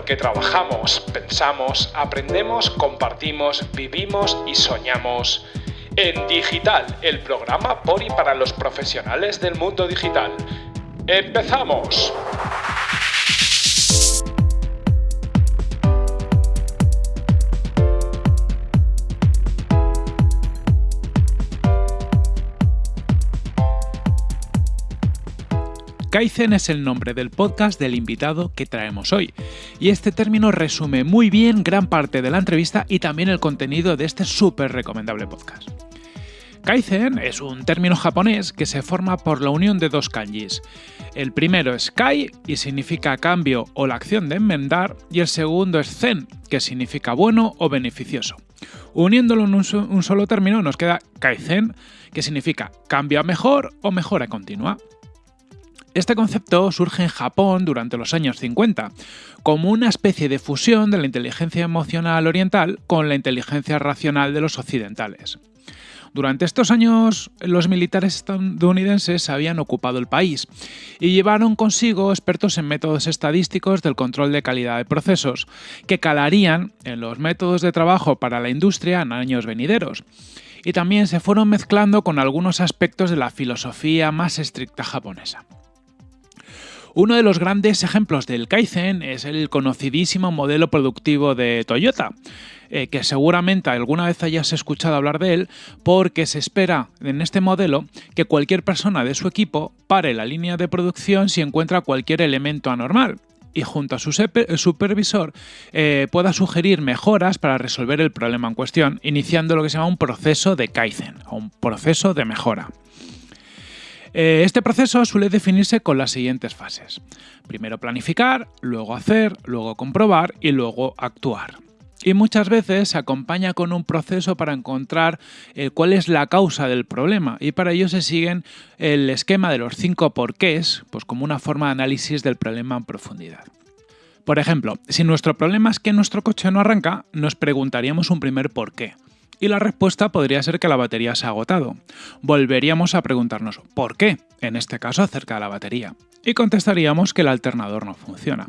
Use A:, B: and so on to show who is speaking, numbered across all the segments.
A: porque trabajamos, pensamos, aprendemos, compartimos, vivimos y soñamos. En Digital, el programa por y para los profesionales del mundo digital. ¡Empezamos!
B: Kaizen es el nombre del podcast del invitado que traemos hoy, y este término resume muy bien gran parte de la entrevista y también el contenido de este súper recomendable podcast. Kaizen es un término japonés que se forma por la unión de dos kanjis. El primero es kai y significa cambio o la acción de enmendar, y el segundo es zen, que significa bueno o beneficioso. Uniéndolo en un, solo término nos queda kaizen, que significa cambio a mejor o mejora continua. Este concepto surge en Japón durante los años 50, como una especie de fusión de la inteligencia emocional oriental con la inteligencia racional de los occidentales. Durante estos años, los militares estadounidenses habían ocupado el país y llevaron consigo expertos en métodos estadísticos del control de calidad de procesos, que calarían en los métodos de trabajo para la industria en años venideros. Y también se fueron mezclando con algunos aspectos de la filosofía más estricta japonesa. Uno de los grandes ejemplos del Kaizen es el conocidísimo modelo productivo de Toyota, eh, que seguramente alguna vez hayas escuchado hablar de él, porque se espera en este modelo que cualquier persona de su equipo pare la línea de producción si encuentra cualquier elemento anormal y junto a su supervisor eh, pueda sugerir mejoras para resolver el problema en cuestión, iniciando lo que se llama un proceso de Kaizen, o un proceso de mejora. Eh, este proceso suele definirse con las siguientes fases. Primero planificar, luego hacer, luego comprobar y luego actuar. Y muchas veces se acompaña con un proceso para encontrar eh, cuál es la causa del problema y para ello se siguen el esquema de los cinco porqués, pues como una forma de análisis del problema en profundidad. Por ejemplo, si nuestro problema es que nuestro coche no arranca, nos preguntaríamos un primer por qué y la respuesta podría ser que la batería se ha agotado. Volveríamos a preguntarnos ¿por qué? En este caso acerca de la batería. Y contestaríamos que el alternador no funciona.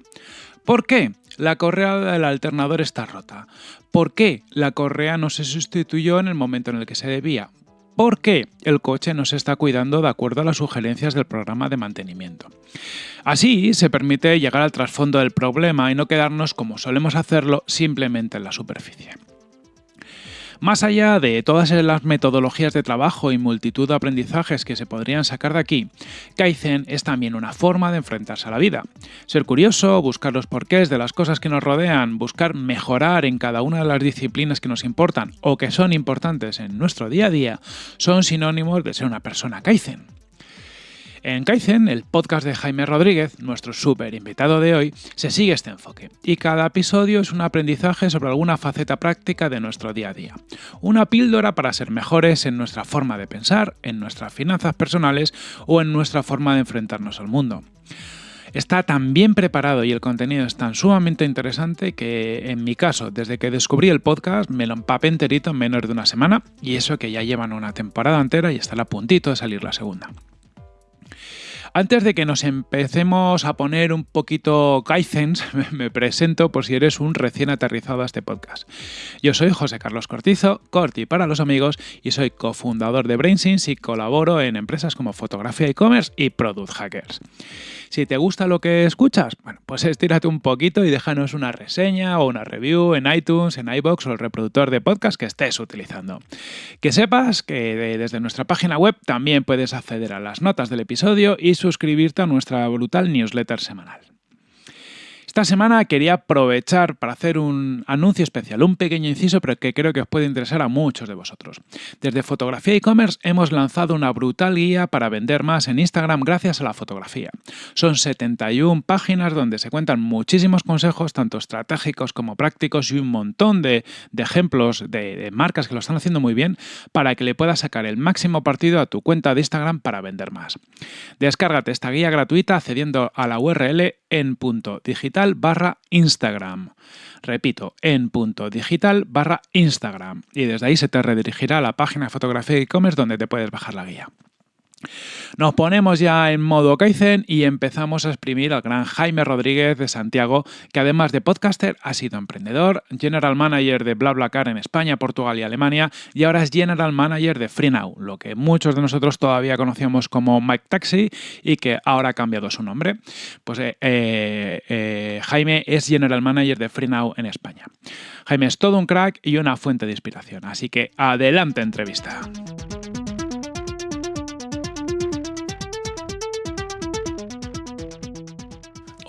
B: ¿Por qué? La correa del alternador está rota. ¿Por qué la correa no se sustituyó en el momento en el que se debía? ¿Por qué el coche no se está cuidando de acuerdo a las sugerencias del programa de mantenimiento? Así se permite llegar al trasfondo del problema y no quedarnos como solemos hacerlo simplemente en la superficie. Más allá de todas las metodologías de trabajo y multitud de aprendizajes que se podrían sacar de aquí, Kaizen es también una forma de enfrentarse a la vida. Ser curioso, buscar los porqués de las cosas que nos rodean, buscar mejorar en cada una de las disciplinas que nos importan o que son importantes en nuestro día a día, son sinónimos de ser una persona Kaizen. En Kaizen, el podcast de Jaime Rodríguez, nuestro súper invitado de hoy, se sigue este enfoque, y cada episodio es un aprendizaje sobre alguna faceta práctica de nuestro día a día. Una píldora para ser mejores en nuestra forma de pensar, en nuestras finanzas personales o en nuestra forma de enfrentarnos al mundo está tan bien preparado y el contenido es tan sumamente interesante que en mi caso, desde que descubrí el podcast, me lo empapé enterito en menos de una semana y eso que ya llevan una temporada entera y está a puntito de salir la segunda. Antes de que nos empecemos a poner un poquito kaizens, me presento por si eres un recién aterrizado a este podcast. Yo soy José Carlos Cortizo, Corti para los amigos, y soy cofundador de BrainSense y colaboro en empresas como Fotografía e-commerce y Product Hackers. Si te gusta lo que escuchas, bueno, pues estírate un poquito y déjanos una reseña o una review en iTunes, en iBox o el reproductor de podcast que estés utilizando. Que sepas que desde nuestra página web también puedes acceder a las notas del episodio y suscribirte a nuestra brutal newsletter semanal. Esta semana quería aprovechar para hacer un anuncio especial, un pequeño inciso, pero que creo que os puede interesar a muchos de vosotros. Desde Fotografía e-commerce hemos lanzado una brutal guía para vender más en Instagram gracias a la fotografía. Son 71 páginas donde se cuentan muchísimos consejos, tanto estratégicos como prácticos, y un montón de, ejemplos de, de marcas que lo están haciendo muy bien para que le puedas sacar el máximo partido a tu cuenta de Instagram para vender más. Descárgate esta guía gratuita accediendo a la URL en punto digital barra Instagram. Repito, en punto digital barra Instagram. Y desde ahí se te redirigirá a la página de fotografía e-commerce donde te puedes bajar la guía. Nos ponemos ya en modo Kaizen y empezamos a exprimir al gran Jaime Rodríguez de Santiago, que además de podcaster ha sido emprendedor, general manager de BlaBlaCar en España, Portugal y Alemania y ahora es general manager de FreeNow, lo que muchos de nosotros todavía conocíamos como Mike Taxi y que ahora ha cambiado su nombre. Pues eh, eh, eh, Jaime es general manager de FreeNow en España. Jaime es todo un crack y una fuente de inspiración, así que adelante entrevista.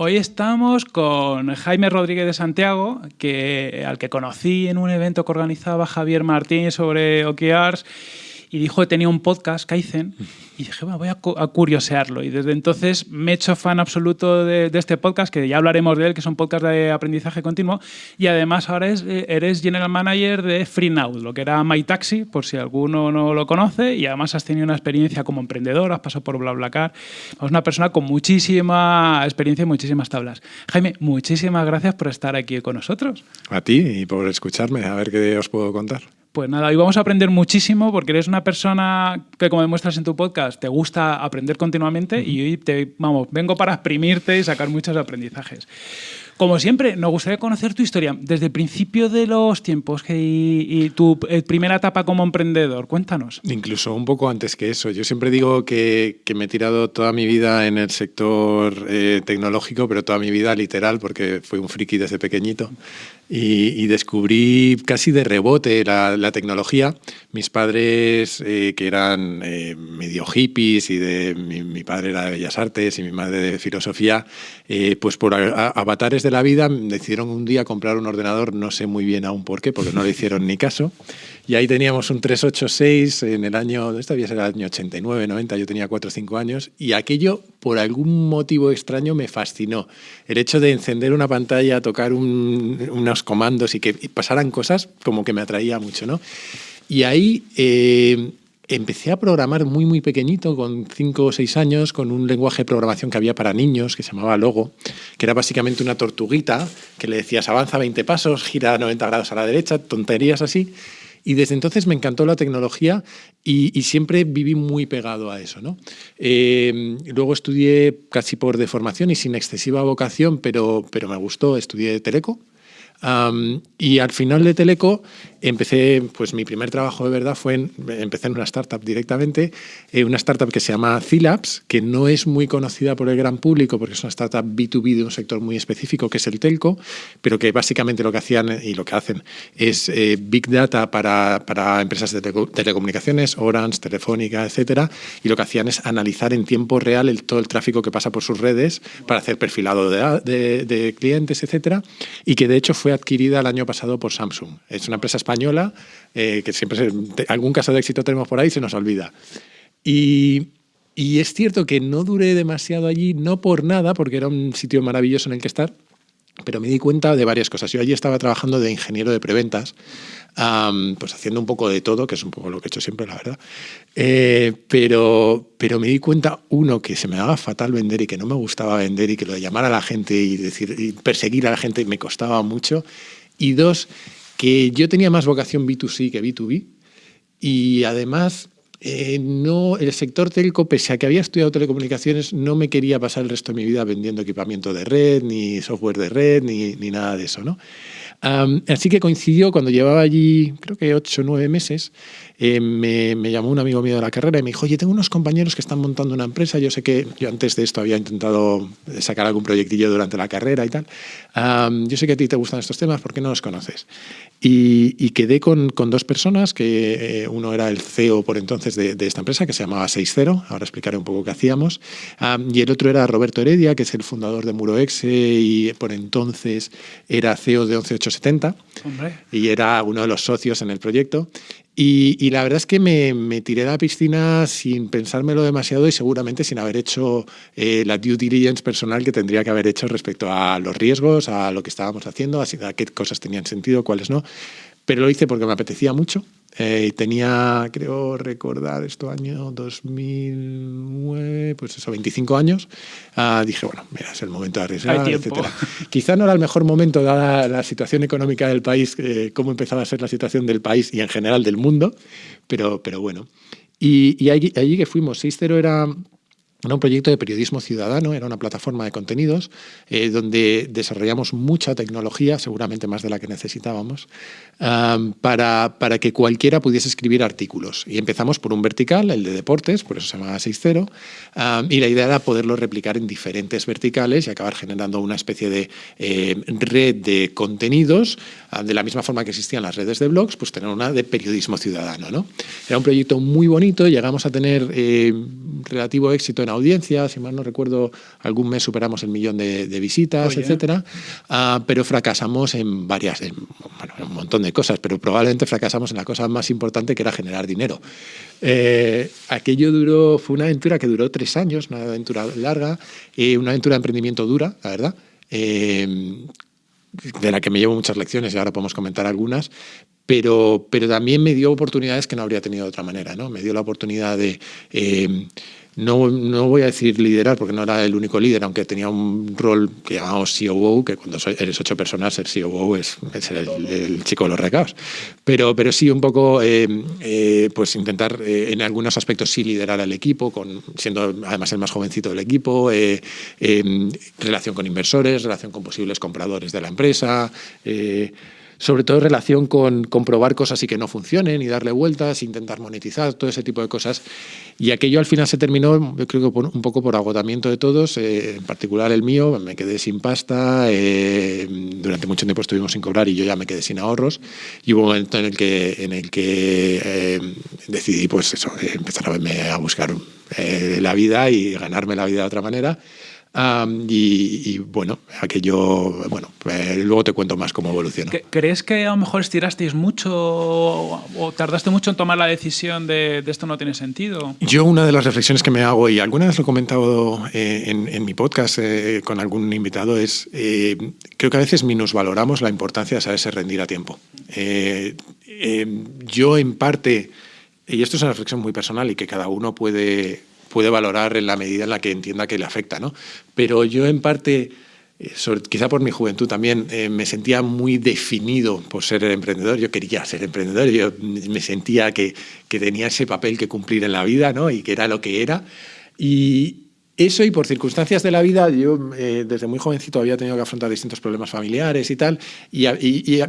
B: Hoy estamos con Jaime Rodríguez de Santiago, que, al que conocí en un evento que organizaba Javier Martín sobre OKRs y dijo que tenía un podcast, Kaizen, y dije, bueno, voy a, curiosearlo. Y desde entonces me he hecho fan absoluto de, este podcast, que ya hablaremos de él, que es un podcast de aprendizaje continuo, y además ahora es, eh, eres General Manager de FreeNow, lo que era MyTaxi, por si alguno no lo conoce, y además has tenido una experiencia como emprendedor, has pasado por BlaBlaCar, es una persona con muchísima experiencia y muchísimas tablas. Jaime, muchísimas gracias por estar aquí con nosotros.
C: A ti y por escucharme, a ver qué os puedo contar.
B: Pues nada, hoy vamos a aprender muchísimo porque eres una persona que, como demuestras en tu podcast, te gusta aprender continuamente y hoy te, vamos, vengo para exprimirte y sacar muchos aprendizajes. Como siempre, nos gustaría conocer tu historia desde el principio de los tiempos y, tu eh, primera etapa como emprendedor. Cuéntanos.
C: Incluso un poco antes que eso. Yo siempre digo que, me he tirado toda mi vida en el sector eh, tecnológico, pero toda mi vida literal, porque fui un friki desde pequeñito y, descubrí casi de rebote la, tecnología. Mis padres, eh, que eran eh, medio hippies, y de, mi, padre era de Bellas Artes y mi madre de Filosofía, eh, pues por avatares de la vida decidieron un día comprar un ordenador, no sé muy bien aún por qué, porque no le hicieron ni caso. Y ahí teníamos un 386 en el año, esto debía ser el año 89, 90, yo tenía 4 o 5 años, y aquello por algún motivo extraño me fascinó. El hecho de encender una pantalla, tocar unos comandos y que pasaran cosas como que me atraía mucho, ¿no? Y ahí eh, empecé a programar muy, muy pequeñito, con 5 o 6 años, con un lenguaje de programación que había para niños, que se llamaba Logo, que era básicamente una tortuguita que le decías avanza 20 pasos, gira 90 grados a la derecha, tonterías así. Y desde entonces me encantó la tecnología y, siempre viví muy pegado a eso. ¿no? Eh, luego estudié casi por deformación y sin excesiva vocación, pero, pero me gustó, estudié Teleco. Y al final de Teleco empecé, pues mi primer trabajo de verdad fue, en, empecé en una startup directamente, eh, una startup que se llama C-Labs, que no es muy conocida por el gran público porque es una startup B2B de un sector muy específico que es el telco, pero que básicamente lo que hacían y lo que hacen es eh, Big Data para, para, empresas de telecomunicaciones, Orange, Telefónica, etcétera, y lo que hacían es analizar en tiempo real el, todo el tráfico que pasa por sus redes para hacer perfilado de, de, clientes, etcétera, y que de hecho fue adquirida el año pasado por Samsung. Es una empresa española eh, que siempre algún caso de éxito tenemos por ahí, se nos olvida. Y, y es cierto que no duré demasiado allí, no por nada, porque era un sitio maravilloso en el que estar, pero me di cuenta de varias cosas. Yo allí estaba trabajando de ingeniero de preventas, pues haciendo un poco de todo, que es un poco lo que he hecho siempre, la verdad. Eh, pero, pero me di cuenta, uno, que se me daba fatal vender y que no me gustaba vender y que lo de llamar a la gente y, decir, y perseguir a la gente me costaba mucho. Y dos, que yo tenía más vocación B2C que B2B y además eh, no, el sector telco, pese a que había estudiado telecomunicaciones, no me quería pasar el resto de mi vida vendiendo equipamiento de red, ni software de red, ni, ni nada de eso. ¿no? así que coincidió cuando llevaba allí, creo que ocho o nueve meses, eh, me, llamó un amigo mío de la carrera y me dijo, oye, tengo unos compañeros que están montando una empresa, yo sé que yo antes de esto había intentado sacar algún proyectillo durante la carrera y tal, yo sé que a ti te gustan estos temas, ¿por qué no los conoces? Y, quedé con, con, dos personas, que eh, uno era el CEO por entonces de, esta empresa, que se llamaba 60, ahora explicaré un poco qué hacíamos, y el otro era Roberto Heredia, que es el fundador de Muroexe y por entonces era CEO de 11870 y era uno de los socios en el proyecto. Y, la verdad es que me, tiré a la piscina sin pensármelo demasiado y seguramente sin haber hecho eh, la due diligence personal que tendría que haber hecho respecto a los riesgos, a lo que estábamos haciendo, a qué cosas tenían sentido, cuáles no. Pero lo hice porque me apetecía mucho eh, tenía, creo recordar, esto año 2009, pues eso, 25 años. Ah, dije, bueno, mira, es el momento de arriesgar, etc. Quizá no era el mejor momento, dada la situación económica del país, eh, cómo empezaba a ser la situación del país y en general del mundo, pero, pero bueno. Y, allí, allí, que fuimos, 6.0 era era un proyecto de periodismo ciudadano, era una plataforma de contenidos eh, donde desarrollamos mucha tecnología, seguramente más de la que necesitábamos, para, para, que cualquiera pudiese escribir artículos. Y empezamos por un vertical, el de deportes, por eso se llama 6.0, y la idea era poderlo replicar en diferentes verticales y acabar generando una especie de eh, red de contenidos, de la misma forma que existían las redes de blogs, pues tener una de periodismo ciudadano. ¿no? Era un proyecto muy bonito, llegamos a tener eh, relativo éxito en audiencia, si mal no recuerdo, algún mes superamos el millón de, visitas, etcétera, ah, pero fracasamos en varias, en, un montón de cosas, pero probablemente fracasamos en la cosa más importante que era generar dinero. Eh, aquello duró, fue una aventura que duró tres años, una aventura larga, y una aventura de emprendimiento dura, la verdad. Eh, de la que me llevo muchas lecciones y ahora podemos comentar algunas, pero, pero también me dio oportunidades que no habría tenido de otra manera. ¿no? Me dio la oportunidad de eh, no, no, voy a decir liderar porque no era el único líder, aunque tenía un rol que llamamos COO, que cuando eres ocho personas, ser COO es, el, chico de los recados. Pero, pero sí un poco eh, eh, pues intentar eh, en algunos aspectos sí liderar al equipo, con, siendo además el más jovencito del equipo, relación con inversores, relación con posibles compradores de la empresa sobre todo en relación con comprobar cosas y que no funcionen y darle vueltas, intentar monetizar, todo ese tipo de cosas. Y aquello al final se terminó, creo que un poco por agotamiento de todos, eh, en particular el mío, me quedé sin pasta, eh, durante mucho tiempo estuvimos sin cobrar y yo ya me quedé sin ahorros y hubo un momento en el que, en el que eh, decidí pues eso, empezar a buscar la vida y ganarme la vida de otra manera y, bueno, aquello, bueno, eh, luego te cuento más cómo evolucionó.
B: ¿Crees que a lo mejor estirasteis mucho o, tardaste mucho en tomar la decisión de, esto no tiene sentido?
C: Yo una de las reflexiones que me hago, y alguna vez lo he comentado eh, en, mi podcast eh, con algún invitado, es creo que a veces minusvaloramos la importancia de saberse rendir a tiempo. yo en parte, y esto es una reflexión muy personal y que cada uno puede puede valorar en la medida en la que entienda que le afecta. ¿no? Pero yo en parte, eh, quizá por mi juventud también, eh, me sentía muy definido por ser el emprendedor. Yo quería ser emprendedor, yo me sentía que, que tenía ese papel que cumplir en la vida ¿no? y que era lo que era. Y, eso y por circunstancias de la vida, yo eh, desde muy jovencito había tenido que afrontar distintos problemas familiares y tal, y,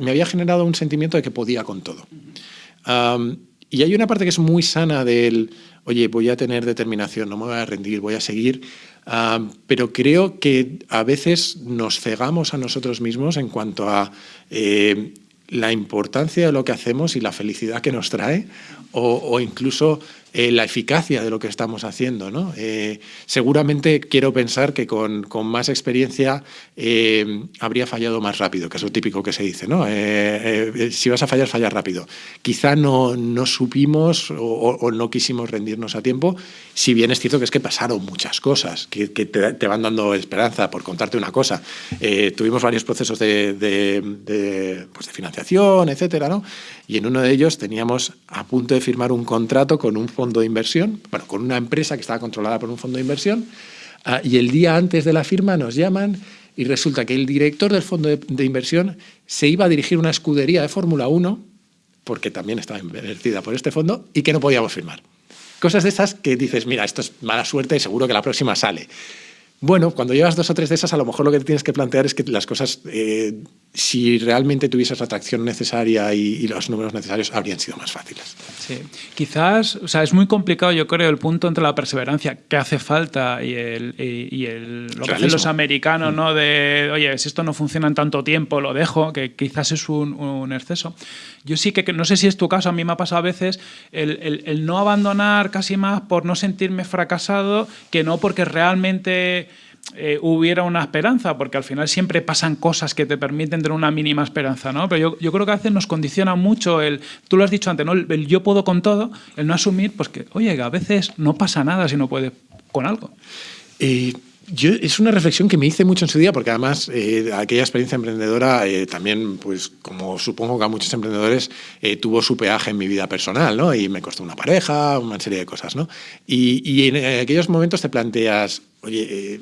C: me había generado un sentimiento de que podía con todo. y hay una parte que es muy sana del oye, voy a tener determinación, no me voy a rendir, voy a seguir. Ah, pero creo que a veces nos cegamos a nosotros mismos en cuanto a eh, la importancia de lo que hacemos y la felicidad que nos trae, o, incluso eh, la eficacia de lo que estamos haciendo. ¿no? Eh, seguramente quiero pensar que con, con más experiencia eh, habría fallado más rápido, que es lo típico que se dice. ¿no? si vas a fallar, falla rápido. Quizá no, no supimos o, no quisimos rendirnos a tiempo, si bien es cierto que es que pasaron muchas cosas que, te, van dando esperanza. Por contarte una cosa, tuvimos varios procesos de, de, pues de financiación, etcétera, ¿no? y en uno de ellos teníamos a punto de firmar un contrato con un de inversión, bueno, con una empresa que estaba controlada por un fondo de inversión, ah, y el día antes de la firma nos llaman y resulta que el director del fondo de, inversión se iba a dirigir una escudería de Fórmula 1, porque también estaba invertida por este fondo, y que no podíamos firmar. Cosas de esas que dices, mira, esto es mala suerte y seguro que la próxima sale. Bueno, cuando llevas dos o tres de esas, a lo mejor lo que tienes que plantear es que las cosas, eh, si realmente tuvieses la atracción necesaria y, los números necesarios, habrían sido más fáciles.
B: Sí, quizás, o sea, es muy complicado, yo creo, el punto entre la perseverancia que hace falta y, el, y, el, lo que hacen los americanos, mm. ¿no? De, oye, si esto no funciona en tanto tiempo, lo dejo, que quizás es un, un exceso. Yo sí que, no sé si es tu caso, a mí me ha pasado a veces el, el no abandonar casi más por no sentirme fracasado que no porque realmente eh, hubiera una esperanza, porque al final siempre pasan cosas que te permiten tener una mínima esperanza, ¿no? Pero yo, yo creo que a veces nos condiciona mucho el, tú lo has dicho antes, ¿no? El, yo puedo con todo, el no asumir, pues que, oye, a veces no pasa nada si no puedes con algo.
C: Eh, yo, es una reflexión que me hice mucho en su día, porque además eh, aquella experiencia emprendedora también, pues como supongo que a muchos emprendedores, tuvo su peaje en mi vida personal, ¿no? Y me costó una pareja, una serie de cosas, ¿no? Y, y en aquellos momentos te planteas, oye,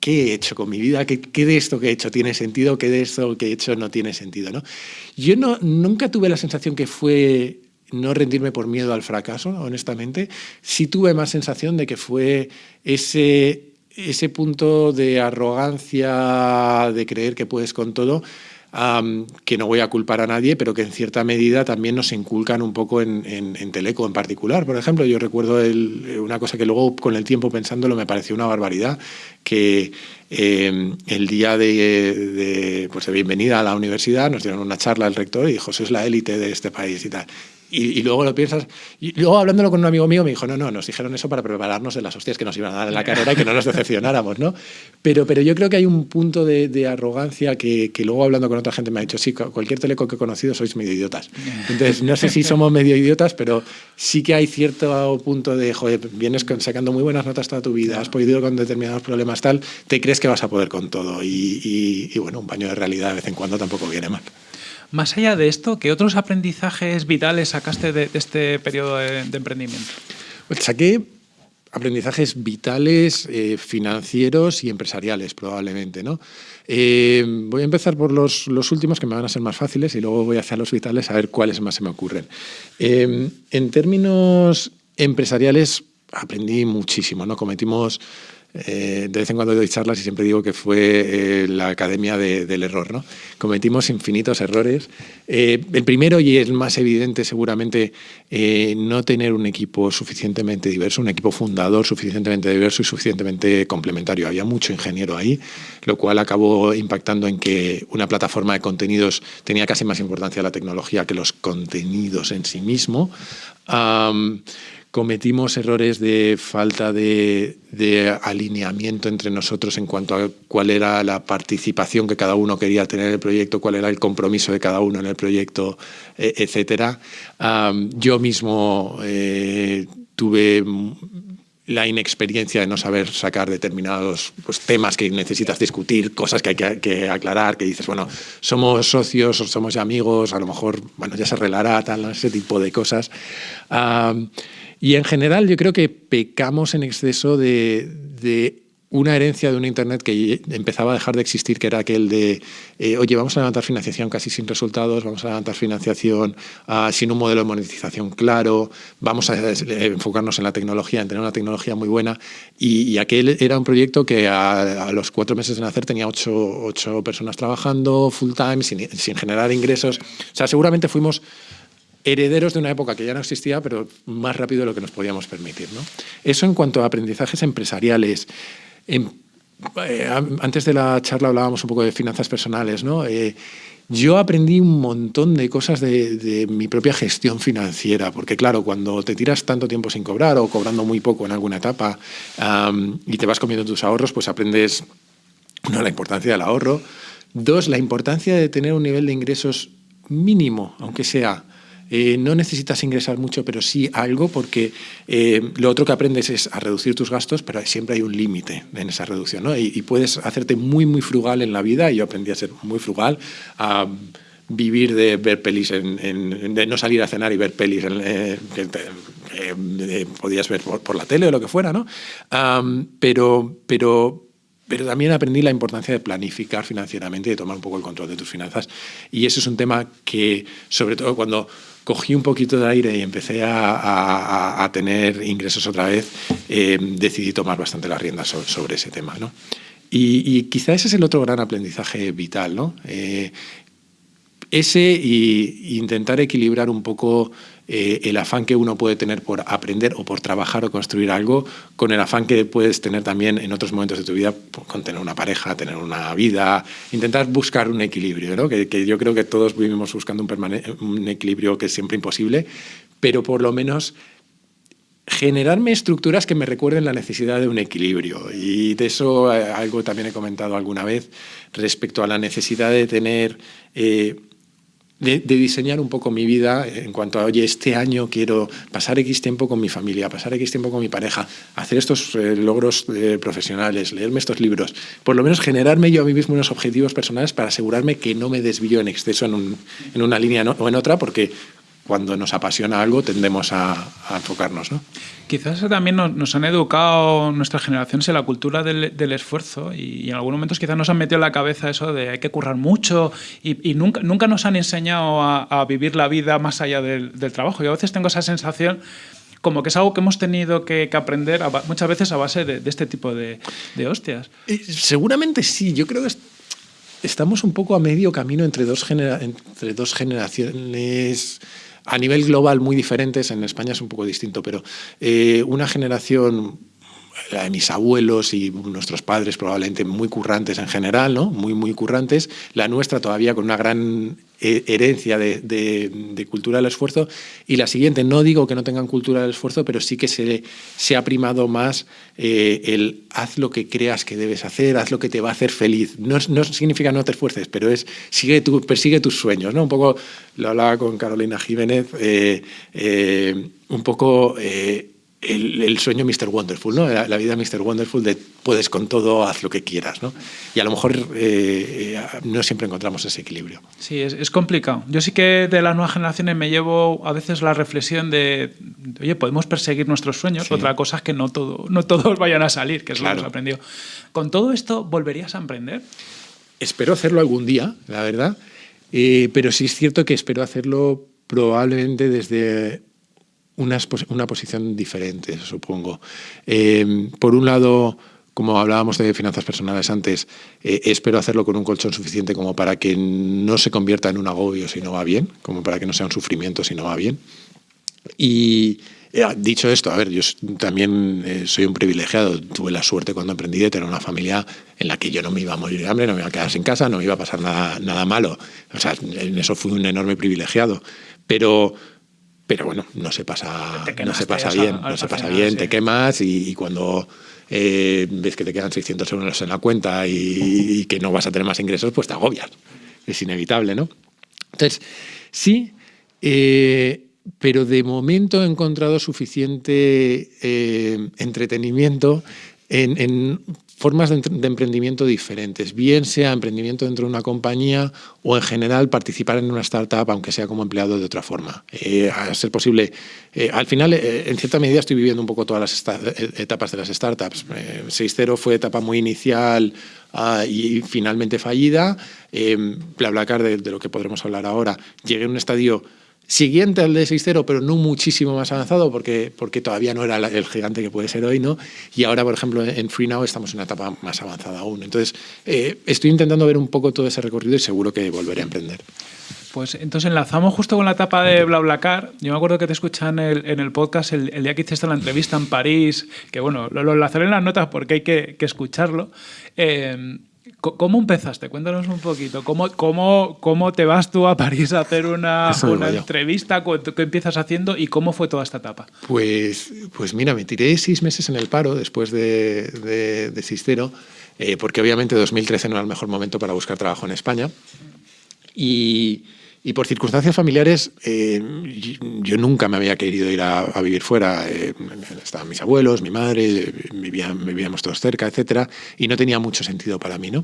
C: ¿qué he hecho con mi vida? ¿Qué, ¿Qué, de esto que he hecho tiene sentido? ¿Qué de esto que he hecho no tiene sentido? ¿no? Yo no, nunca tuve la sensación que fue no rendirme por miedo al fracaso, honestamente. Sí tuve más sensación de que fue ese, ese punto de arrogancia, de creer que puedes con todo, que no voy a culpar a nadie, pero que en cierta medida también nos inculcan un poco en, Teleco en particular. Por ejemplo, yo recuerdo una cosa que luego con el tiempo pensándolo me pareció una barbaridad, que em, el día de, pues de bienvenida a la universidad nos dieron una charla el rector y dijo, sois la élite de este país y tal. Y, luego lo piensas. Y luego hablándolo con un amigo mío me dijo, no, no, nos dijeron eso para prepararnos de las hostias que nos iban a dar en la carrera y que no nos decepcionáramos, ¿no? Pero, pero yo creo que hay un punto de, arrogancia que, que, luego hablando con otra gente me ha dicho, sí, cualquier teleco que he conocido sois medio idiotas. Entonces, no sé si somos medio idiotas, pero sí que hay cierto punto de, joder, vienes sacando muy buenas notas toda tu vida, has podido con determinados problemas tal, te crees que vas a poder con todo. Y, y bueno, un baño de realidad de vez en cuando tampoco viene mal.
B: Más allá de esto, ¿qué otros aprendizajes vitales sacaste de, este periodo de, emprendimiento?
C: Pues saqué aprendizajes vitales, eh, financieros y empresariales probablemente. ¿no? Eh, voy a empezar por los, últimos que me van a ser más fáciles y luego voy hacia los vitales a ver cuáles más se me ocurren. Eh, en términos empresariales aprendí muchísimo. ¿no? Cometimos eh, de vez en cuando doy charlas y siempre digo que fue eh, la academia del error. ¿no? Cometimos infinitos errores. Eh, el primero y el más evidente seguramente, no tener un equipo suficientemente diverso, un equipo fundador suficientemente diverso y suficientemente complementario. Había mucho ingeniero ahí, lo cual acabó impactando en que una plataforma de contenidos tenía casi más importancia la tecnología que los contenidos en sí mismo cometimos errores de falta de, alineamiento entre nosotros en cuanto a cuál era la participación que cada uno quería tener en el proyecto, cuál era el compromiso de cada uno en el proyecto, e, etcétera. yo mismo eh, tuve la inexperiencia de no saber sacar determinados pues, temas que necesitas discutir, cosas que hay que, aclarar, que dices, bueno, somos socios somos amigos, a lo mejor, bueno, ya se arreglará, tal, ese tipo de cosas. Y en general yo creo que pecamos en exceso de, una herencia de un Internet que empezaba a dejar de existir, que era aquel de, eh, oye, vamos a levantar financiación casi sin resultados, vamos a levantar financiación ah, sin un modelo de monetización claro, vamos a eh, enfocarnos en la tecnología, en tener una tecnología muy buena. Y, aquel era un proyecto que a, los cuatro meses de nacer tenía ocho, ocho personas trabajando full time, sin, sin generar ingresos. O sea, seguramente fuimos herederos de una época que ya no existía, pero más rápido de lo que nos podíamos permitir. ¿no? Eso en cuanto a aprendizajes empresariales. Eh, antes de la charla hablábamos un poco de finanzas personales. ¿no? Eh, yo aprendí un montón de cosas de, mi propia gestión financiera, porque claro, cuando te tiras tanto tiempo sin cobrar o cobrando muy poco en alguna etapa y te vas comiendo tus ahorros, pues aprendes, uno, la importancia del ahorro, dos, la importancia de tener un nivel de ingresos mínimo, aunque sea eh, no necesitas ingresar mucho, pero sí algo, porque eh, lo otro que aprendes es a reducir tus gastos, pero siempre hay un límite en esa reducción. ¿no? Y, puedes hacerte muy, muy frugal en la vida, y yo aprendí a ser muy frugal, a vivir de ver pelis, en, de no salir a cenar y ver pelis eh, que podías ver por, la tele o lo que fuera, ¿no? pero, pero, pero también aprendí la importancia de planificar financieramente y de tomar un poco el control de tus finanzas. Y ese es un tema que, sobre todo cuando cogí un poquito de aire y empecé a, tener ingresos otra vez, eh, decidí tomar bastante las riendas sobre, ese tema. ¿no? Y, quizá ese es el otro gran aprendizaje vital, ¿no? Eh, ese y intentar equilibrar un poco eh, el afán que uno puede tener por aprender o por trabajar o construir algo con el afán que puedes tener también en otros momentos de tu vida con tener una pareja, tener una vida, intentar buscar un equilibrio, ¿no? que, yo creo que todos vivimos buscando un, equilibrio que es siempre imposible, pero por lo menos generarme estructuras que me recuerden la necesidad de un equilibrio. Y de eso eh, algo también he comentado alguna vez respecto a la necesidad de tener eh, de, diseñar un poco mi vida en cuanto a, oye, este año quiero pasar X tiempo con mi familia, pasar X tiempo con mi pareja, hacer estos eh, logros eh, profesionales, leerme estos libros, por lo menos generarme yo a mí mismo unos objetivos personales para asegurarme que no me desvío en exceso en, una línea o en otra, porque cuando nos apasiona algo tendemos a, enfocarnos. ¿no?
B: Quizás también nos, han educado nuestras generaciones en la cultura del, esfuerzo y, en algunos momentos quizás nos han metido en la cabeza eso de hay que currar mucho y, nunca, nunca nos han enseñado a, vivir la vida más allá del, trabajo. Y a veces tengo esa sensación como que es algo que hemos tenido que, aprender muchas veces a base de, este tipo de, hostias.
C: Eh, seguramente sí, yo creo que estamos un poco a medio camino entre dos, entre dos generaciones a nivel global muy diferentes, en España es un poco distinto, pero eh, una generación de mis abuelos y nuestros padres probablemente muy currantes en general, ¿no? muy, muy currantes, la nuestra todavía con una gran eh, herencia de, cultura del esfuerzo, y la siguiente, no digo que no tengan cultura del esfuerzo, pero sí que se, ha primado más eh, el haz lo que creas que debes hacer, haz lo que te va a hacer feliz. No, no significa no te esfuerces, pero es sigue tu, persigue tus sueños. ¿no? Un poco, lo hablaba con Carolina Jiménez, eh, un poco el, sueño Mr. Wonderful, ¿no? La, vida Mr. Wonderful de puedes con todo, haz lo que quieras, ¿no? Y a lo mejor eh, no siempre encontramos ese equilibrio.
B: Sí, es, complicado. Yo sí que de las nuevas generaciones me llevo a veces la reflexión de, oye, podemos perseguir nuestros sueños, otra cosa es que no, todo, no todos vayan a salir, que es lo que hemos aprendido. ¿Con todo esto volverías a emprender?
C: Espero hacerlo algún día, la verdad, eh, pero sí es cierto que espero hacerlo probablemente desde una, posición diferente, supongo. Eh, por un lado, como hablábamos de finanzas personales antes, eh, espero hacerlo con un colchón suficiente como para que no se convierta en un agobio si no va bien, como para que no sea un sufrimiento si no va bien. Y eh, dicho esto, a ver, yo también soy un privilegiado. Tuve la suerte cuando emprendí de tener una familia en la que yo no me iba a morir de hambre, no me iba a quedar sin casa, no me iba a pasar nada, nada malo. O sea, en eso fui un enorme privilegiado. Pero pero bueno, no se pasa, no se pasa bien, no se pasa bien, te quemas y, cuando eh, ves que te quedan 600 euros en la cuenta y, que no vas a tener más ingresos, pues te agobias. Es inevitable, ¿no? Entonces, sí, eh, pero de momento he encontrado suficiente eh, entretenimiento en, formas de, emprendimiento diferentes, bien sea emprendimiento dentro de una compañía o en general participar en una startup, aunque sea como empleado de otra forma. Eh, a ser posible, eh, al final, eh, en cierta medida estoy viviendo un poco todas las etapas de las startups. 6.0 fue etapa muy inicial ah, y finalmente fallida. BlaBlaCar, de, de lo que podremos hablar ahora, llegué a un estadio siguiente al de 6.0, pero no muchísimo más avanzado porque, porque todavía no era el gigante que puede ser hoy, ¿no? Y ahora, por ejemplo, en FreeNow estamos en una etapa más avanzada aún. Entonces, eh, estoy intentando ver un poco todo ese recorrido y seguro que volveré a emprender.
B: Pues entonces enlazamos justo con la etapa de BlaBlaCar. Yo me acuerdo que te escuché en el, podcast el, día que hiciste la entrevista en París, que bueno, lo, enlazaré en las notas porque hay que, que escucharlo. Eh, ¿Cómo empezaste? Cuéntanos un poquito. ¿Cómo, cómo, cómo te vas tú a París a hacer una, una entrevista? ¿Qué empiezas haciendo y cómo fue toda esta etapa?
C: Pues, pues mira, me tiré seis meses en el paro después de, de, de Sistero, eh, porque obviamente 2013 no era el mejor momento para buscar trabajo en España. Y, y por circunstancias familiares, eh, yo nunca me había querido ir a, vivir fuera. Eh, estaban mis abuelos, mi madre, vivíamos todos cerca, etcétera, y no tenía mucho sentido para mí, ¿no?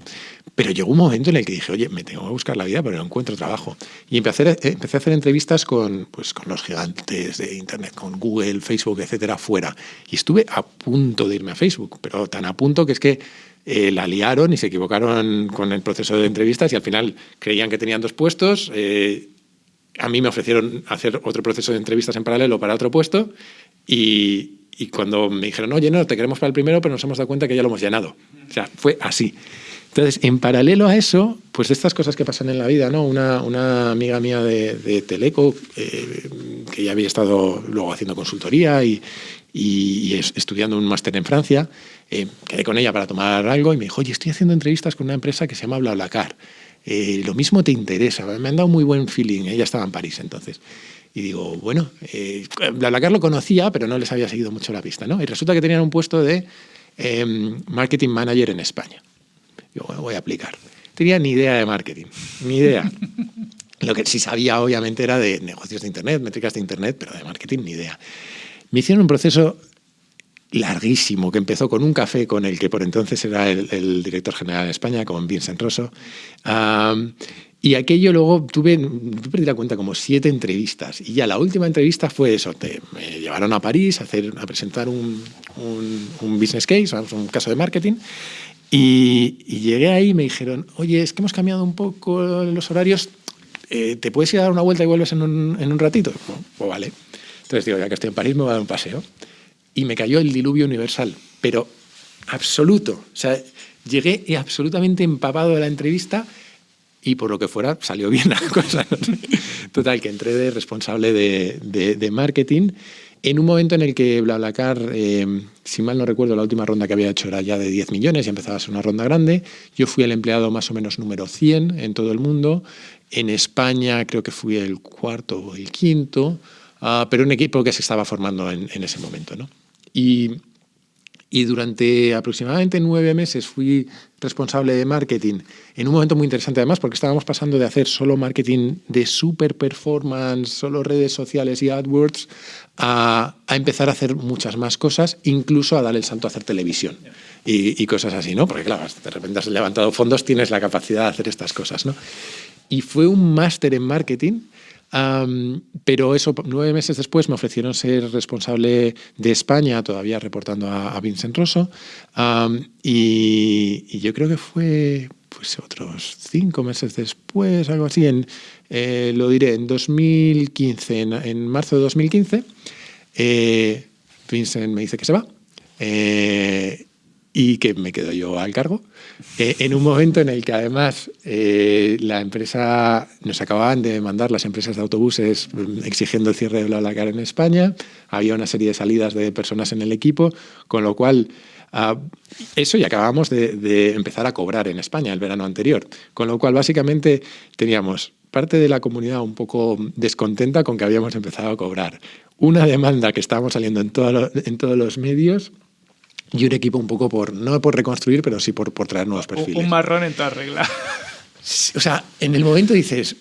C: Pero llegó un momento en el que dije, oye, me tengo que buscar la vida, pero no encuentro trabajo. Y empecé, eh, a hacer entrevistas con, pues, con los gigantes de Internet, con Google, Facebook, etcétera, fuera. Y estuve a punto de irme a Facebook, pero tan a punto que es que eh, la liaron y se equivocaron con el proceso de entrevistas y al final creían que tenían dos puestos. Eh, a mí me ofrecieron hacer otro proceso de entrevistas en paralelo para otro puesto y, y, cuando me dijeron, oye, no, te queremos para el primero, pero nos hemos dado cuenta que ya lo hemos llenado. O sea, fue así. Entonces, en paralelo a eso, pues estas cosas que pasan en la vida, ¿no? Una, una amiga mía de, de Teleco, eh, que ya había estado luego haciendo consultoría y, y, estudiando un máster en Francia, eh, quedé con ella para tomar algo y me dijo, oye, estoy haciendo entrevistas con una empresa que se llama BlaBlaCar. Eh, lo mismo te interesa, me han dado muy buen feeling, ella estaba en París entonces. Y digo, bueno, eh, BlaBlaCar lo conocía, pero no les había seguido mucho la pista, ¿no? Y resulta que tenían un puesto de em, marketing manager en España. Digo, bueno, voy a aplicar. Tenía ni idea de marketing, ni idea. Lo que sí sabía, obviamente, era de negocios de Internet, métricas de Internet, pero de marketing ni idea. Me hicieron un proceso larguísimo que empezó con un café con el que por entonces era el, director general de España, con Vincent Rosso. Y aquello luego tuve, perdí la cuenta, como siete entrevistas. Y ya la última entrevista fue eso, te, me llevaron a París a, hacer, a presentar un, un, business case, un caso de marketing. Y, llegué ahí y me dijeron, oye, es que hemos cambiado un poco los horarios, eh, ¿te puedes ir a dar una vuelta y vuelves en un, en un ratito? pues vale. Entonces digo, ya que estoy en París me voy a dar un paseo. Y me cayó el diluvio universal, pero absoluto. O sea, llegué absolutamente empapado de la entrevista y por lo que fuera salió bien la cosa. Total, que entré de responsable de, de, marketing en un momento en el que BlaBlaCar, eh, si mal no recuerdo, la última ronda que había hecho era ya de 10 millones y empezaba a ser una ronda grande. Yo fui el empleado más o menos número 100 en todo el mundo. En España creo que fui el cuarto o el quinto, uh, pero un equipo que se estaba formando en, en ese momento. ¿no? Y y durante aproximadamente nueve meses fui responsable de marketing, en un momento muy interesante además, porque estábamos pasando de hacer solo marketing de super performance, solo redes sociales y AdWords, a, empezar a hacer muchas más cosas, incluso a dar el salto a hacer televisión y, y, cosas así, ¿no? Porque claro, de repente has levantado fondos, tienes la capacidad de hacer estas cosas, ¿no? Y fue un máster en marketing pero eso, nueve meses después me ofrecieron ser responsable de España, todavía reportando a, Vincent Rosso, y, yo creo que fue pues otros cinco meses después, algo así, en, eh, lo diré, en 2015, en, marzo de 2015, eh, Vincent me dice que se va. Eh, y que me quedo yo al cargo, eh, en un momento en el que además eh, la empresa, nos acababan de mandar las empresas de autobuses mm, exigiendo el cierre de BlaBlaCar en España, había una serie de salidas de personas en el equipo, con lo cual ah, eso y acabamos de, de empezar a cobrar en España el verano anterior, con lo cual básicamente teníamos parte de la comunidad un poco descontenta con que habíamos empezado a cobrar, una demanda que estábamos saliendo en, en todos los medios, y un equipo un poco por, no por reconstruir, pero sí por, por traer nuevos perfiles.
B: Un marrón en toda regla.
C: O sea, en el momento dices,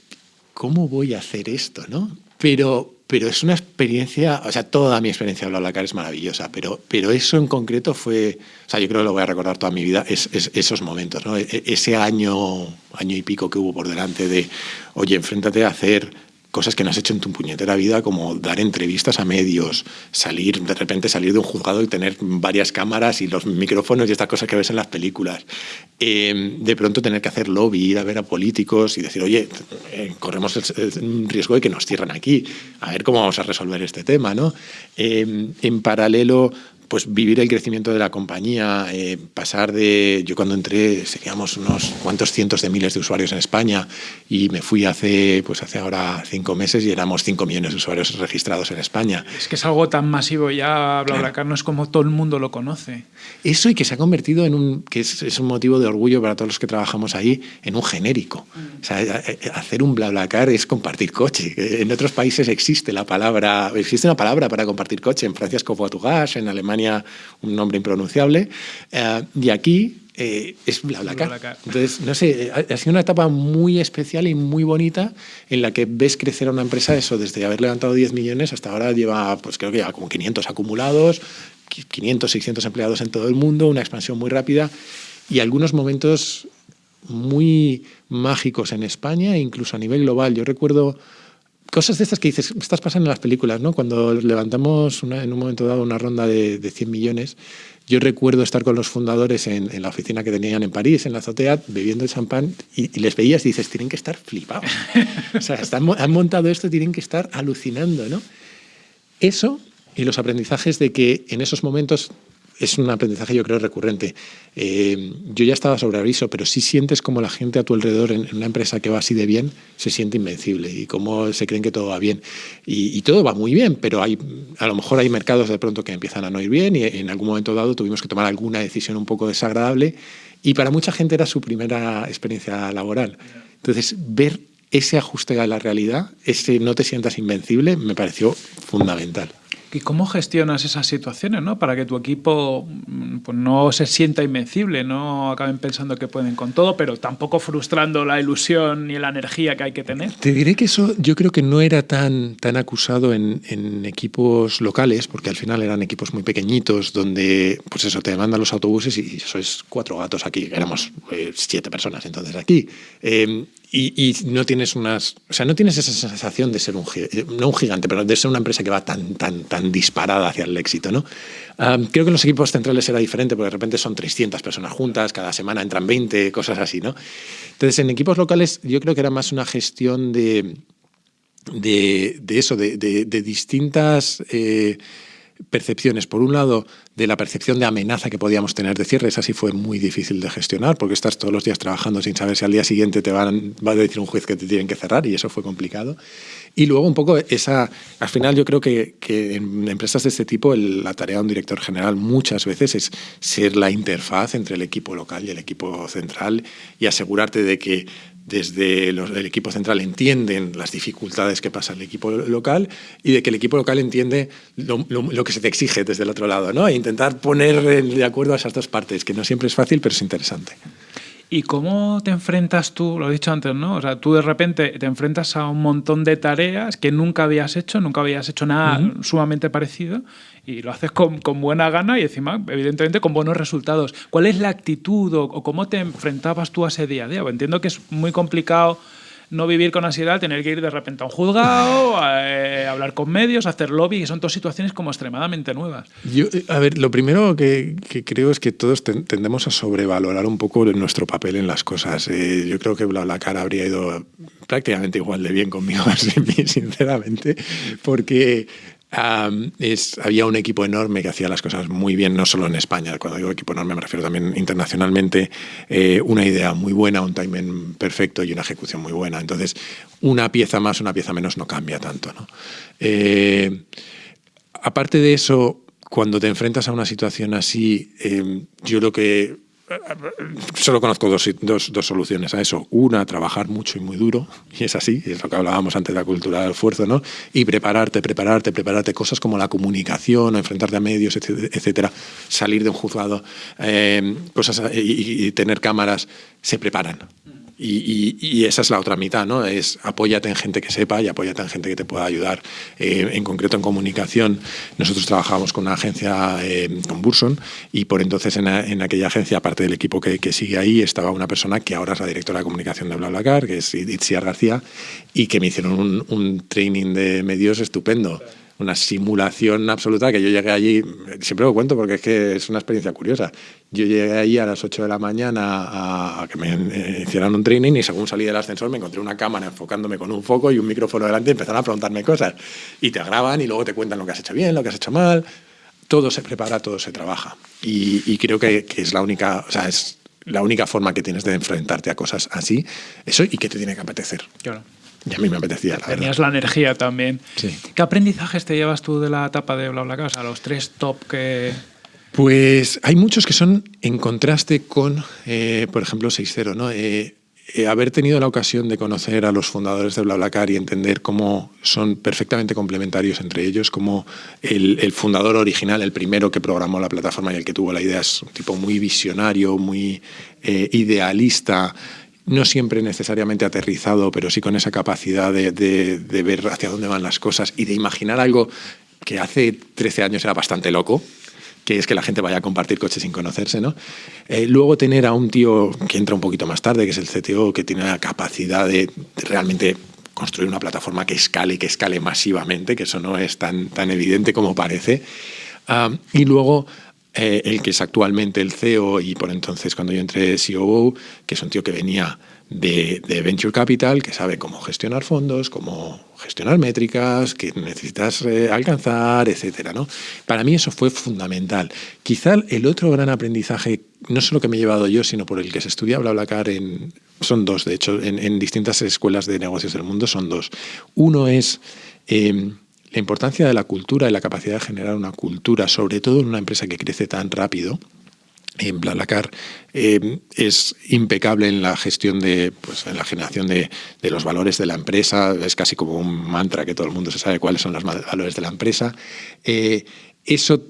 C: ¿cómo voy a hacer esto? ¿no? Pero, pero es una experiencia, o sea, toda mi experiencia de BlaBlaCar es maravillosa, pero, pero eso en concreto fue, o sea, yo creo que lo voy a recordar toda mi vida, es, esos momentos, ¿no? E, e, ese año, año y pico que hubo por delante de, oye, enfréntate a hacer cosas que no has hecho en tu puñetera vida, como dar entrevistas a medios, salir, de repente salir de un juzgado y tener varias cámaras y los micrófonos y estas cosas que ves en las películas. Em, de pronto tener que hacer lobby, ir a ver a políticos y decir, oye, eh, corremos el, riesgo de que nos cierran aquí, a ver cómo vamos a resolver este tema. ¿no? Em, en paralelo, pues vivir el crecimiento de la compañía, eh, pasar de, yo cuando entré seríamos unos cuantos cientos de miles de usuarios en España y me fui hace, pues hace ahora cinco meses y éramos cinco millones de usuarios registrados en España.
B: Es que es algo tan masivo ya, BlaBlaCar claro. no es como todo el mundo lo conoce.
C: Eso y que se ha convertido en un, que es, es un motivo de orgullo para todos los que trabajamos ahí, en un genérico. Mm. O sea, hacer un BlaBlaCar es compartir coche. En otros países existe la palabra, existe una palabra para compartir coche, en Francia es covoiturage, en Alemania un nombre impronunciable, eh, y aquí eh, es BlaBlaCar. Entonces, no sé, ha, sido una etapa muy especial y muy bonita en la que ves crecer a una empresa eso, desde haber levantado 10 millones hasta ahora lleva, pues creo que ya como 500 acumulados, 500, 600 empleados en todo el mundo, una expansión muy rápida y algunos momentos muy mágicos en España e incluso a nivel global. Yo recuerdo cosas de estas que dices, estas pasan en las películas, ¿no? Cuando levantamos en un momento dado una ronda de, de 100 millones, yo recuerdo estar con los fundadores en, la oficina que tenían en París, en la azotea, bebiendo el champán y, les veías y dices, tienen que estar flipados. o sea, han montado esto, tienen que estar alucinando, ¿no? Eso y los aprendizajes de que en esos momentos es un aprendizaje yo creo recurrente. Eh, yo ya estaba sobre aviso, pero sí sientes como la gente a tu alrededor en, una empresa que va así de bien se siente invencible y cómo se creen que todo va bien. Y, todo va muy bien, pero hay, a lo mejor hay mercados de pronto que empiezan a no ir bien y en algún momento dado tuvimos que tomar alguna decisión un poco desagradable y para mucha gente era su primera experiencia laboral. Entonces, ver ese ajuste a la realidad, ese no te sientas invencible, me pareció fundamental.
B: ¿Y cómo gestionas esas situaciones, ¿no? Para que tu equipo mm, pues, no se sienta invencible, no acaben pensando que pueden con todo, pero tampoco frustrando la ilusión ni la energía que hay que tener.
C: Te diré que eso yo creo que no era tan, tan acusado en, equipos locales, porque al final eran equipos muy pequeñitos, donde, pues eso, te mandan los autobuses y sois cuatro gatos aquí, éramos eh, siete personas entonces aquí. Eh, y, no tienes unas. O sea, no tienes esa sensación de ser un no un gigante, pero de ser una empresa que va tan, tan, tan disparada hacia el éxito, ¿no? creo que en los equipos centrales era diferente, porque de repente son 300 personas juntas, cada semana entran 20, cosas así, ¿no? Entonces, en equipos locales yo creo que era más una gestión de. de, eso, de, distintas. Eh, percepciones. Por un lado, de la percepción de amenaza que podíamos tener de cierre, esa sí fue muy difícil de gestionar, porque estás todos los días trabajando sin saber si al día siguiente te van, va a decir un juez que te tienen que cerrar, y eso fue complicado. Y luego un poco esa, al final yo creo que, en empresas de este tipo la tarea de un director general muchas veces es ser la interfaz entre el equipo local y el equipo central y asegurarte de que desde el equipo central entienden las dificultades que pasa el equipo local y de que el equipo local entiende lo, que se te exige desde el otro lado, ¿no? E intentar poner de acuerdo a esas dos partes, que no siempre es fácil, pero es interesante.
B: ¿Y cómo te enfrentas tú, lo he dicho antes, ¿no? O sea, tú de repente te enfrentas a un montón de tareas que nunca habías hecho, nunca habías hecho nada sumamente parecido y lo haces con, buena gana y encima, evidentemente, con buenos resultados. ¿Cuál es la actitud o, o cómo te enfrentabas tú a ese día a día? Entiendo que es muy complicado no vivir con ansiedad, tener que ir de repente a un juzgado, a, eh, hablar con medios, hacer lobby, que son dos situaciones como extremadamente nuevas.
C: Yo, eh, a ver, lo primero que, creo es que todos tendemos a sobrevalorar un poco nuestro papel en las cosas. Eh, yo creo que la cara habría ido prácticamente igual de bien conmigo, sinceramente, porque había un equipo enorme que hacía las cosas muy bien, no solo en España, cuando digo equipo enorme me refiero también internacionalmente, eh, una idea muy buena, un timing perfecto y una ejecución muy buena. Entonces, una pieza más, una pieza menos no cambia tanto. ¿no? Eh, aparte de eso, cuando te enfrentas a una situación así, eh, yo creo que solo conozco dos, dos, soluciones a eso. Una, trabajar mucho y muy duro, y es así, es lo que hablábamos antes de la cultura del esfuerzo, ¿no? Y prepararte, prepararte, prepararte, cosas como la comunicación, enfrentarte a medios, etcétera, salir de un juzgado, eh, cosas y tener cámaras, se preparan. Y, esa es la otra mitad, ¿no? Es apóyate en gente que sepa y apóyate en gente que te pueda ayudar. Eh, en concreto en comunicación, nosotros trabajábamos con una agencia, eh, con Burson, y por entonces en, aquella agencia, aparte del equipo que, sigue ahí, estaba una persona que ahora es la directora de comunicación de BlaBlaCar, que es Itziar García, y que me hicieron un, un training de medios estupendo una simulación absoluta que yo llegué allí, siempre lo cuento porque es que es una experiencia curiosa. Yo llegué allí a las 8 de la mañana a, que me hicieran un training y según salí del ascensor me encontré una cámara enfocándome con un foco y un micrófono delante y empezaron a preguntarme cosas. Y te graban y luego te cuentan lo que has hecho bien, lo que has hecho mal. Todo se prepara, todo se trabaja. Y, creo que, que, es la única, o sea, es la única forma que tienes de enfrentarte a cosas así, eso y que te tiene que apetecer.
B: Claro.
C: Y a mí me apetecía, la
B: Tenías la energía también. Sí. ¿Qué aprendizajes te llevas tú de la etapa de BlaBlaCar? O sea, los tres top que...
C: Pues hay muchos que son en contraste con, eh, por ejemplo, 6.0, ¿no? Eh, eh, haber tenido la ocasión de conocer a los fundadores de BlaBlaCar y entender cómo son perfectamente complementarios entre ellos, como el, el, fundador original, el primero que programó la plataforma y el que tuvo la idea, es un tipo muy visionario, muy idealista, no siempre necesariamente aterrizado, pero sí con esa capacidad de, ver hacia dónde van las cosas y de imaginar algo que hace 13 años era bastante loco, que es que la gente vaya a compartir coches sin conocerse, ¿no? Eh, luego tener a un tío que entra un poquito más tarde, que es el CTO, que tiene la capacidad de, realmente construir una plataforma que escale, que escale masivamente, que eso no es tan, tan evidente como parece. Ah, y luego eh, el que es actualmente el CEO y por entonces cuando yo entré COO, que es un tío que venía de, Venture Capital, que sabe cómo gestionar fondos, cómo gestionar métricas, que necesitas eh, alcanzar, etcétera, ¿no? Para mí eso fue fundamental. Quizá el otro gran aprendizaje, no solo que me he llevado yo, sino por el que se estudia BlaBlaCar en... Son dos, de hecho, en, distintas escuelas de negocios del mundo son dos. Uno es... Em, la importancia de la cultura y la capacidad de generar una cultura, sobre todo en una empresa que crece tan rápido, en BlaBlaCar eh, es impecable en la gestión de, pues, en la generación de, los valores de la empresa. Es casi como un mantra que todo el mundo se sabe cuáles son los valores de la empresa. Eh, eso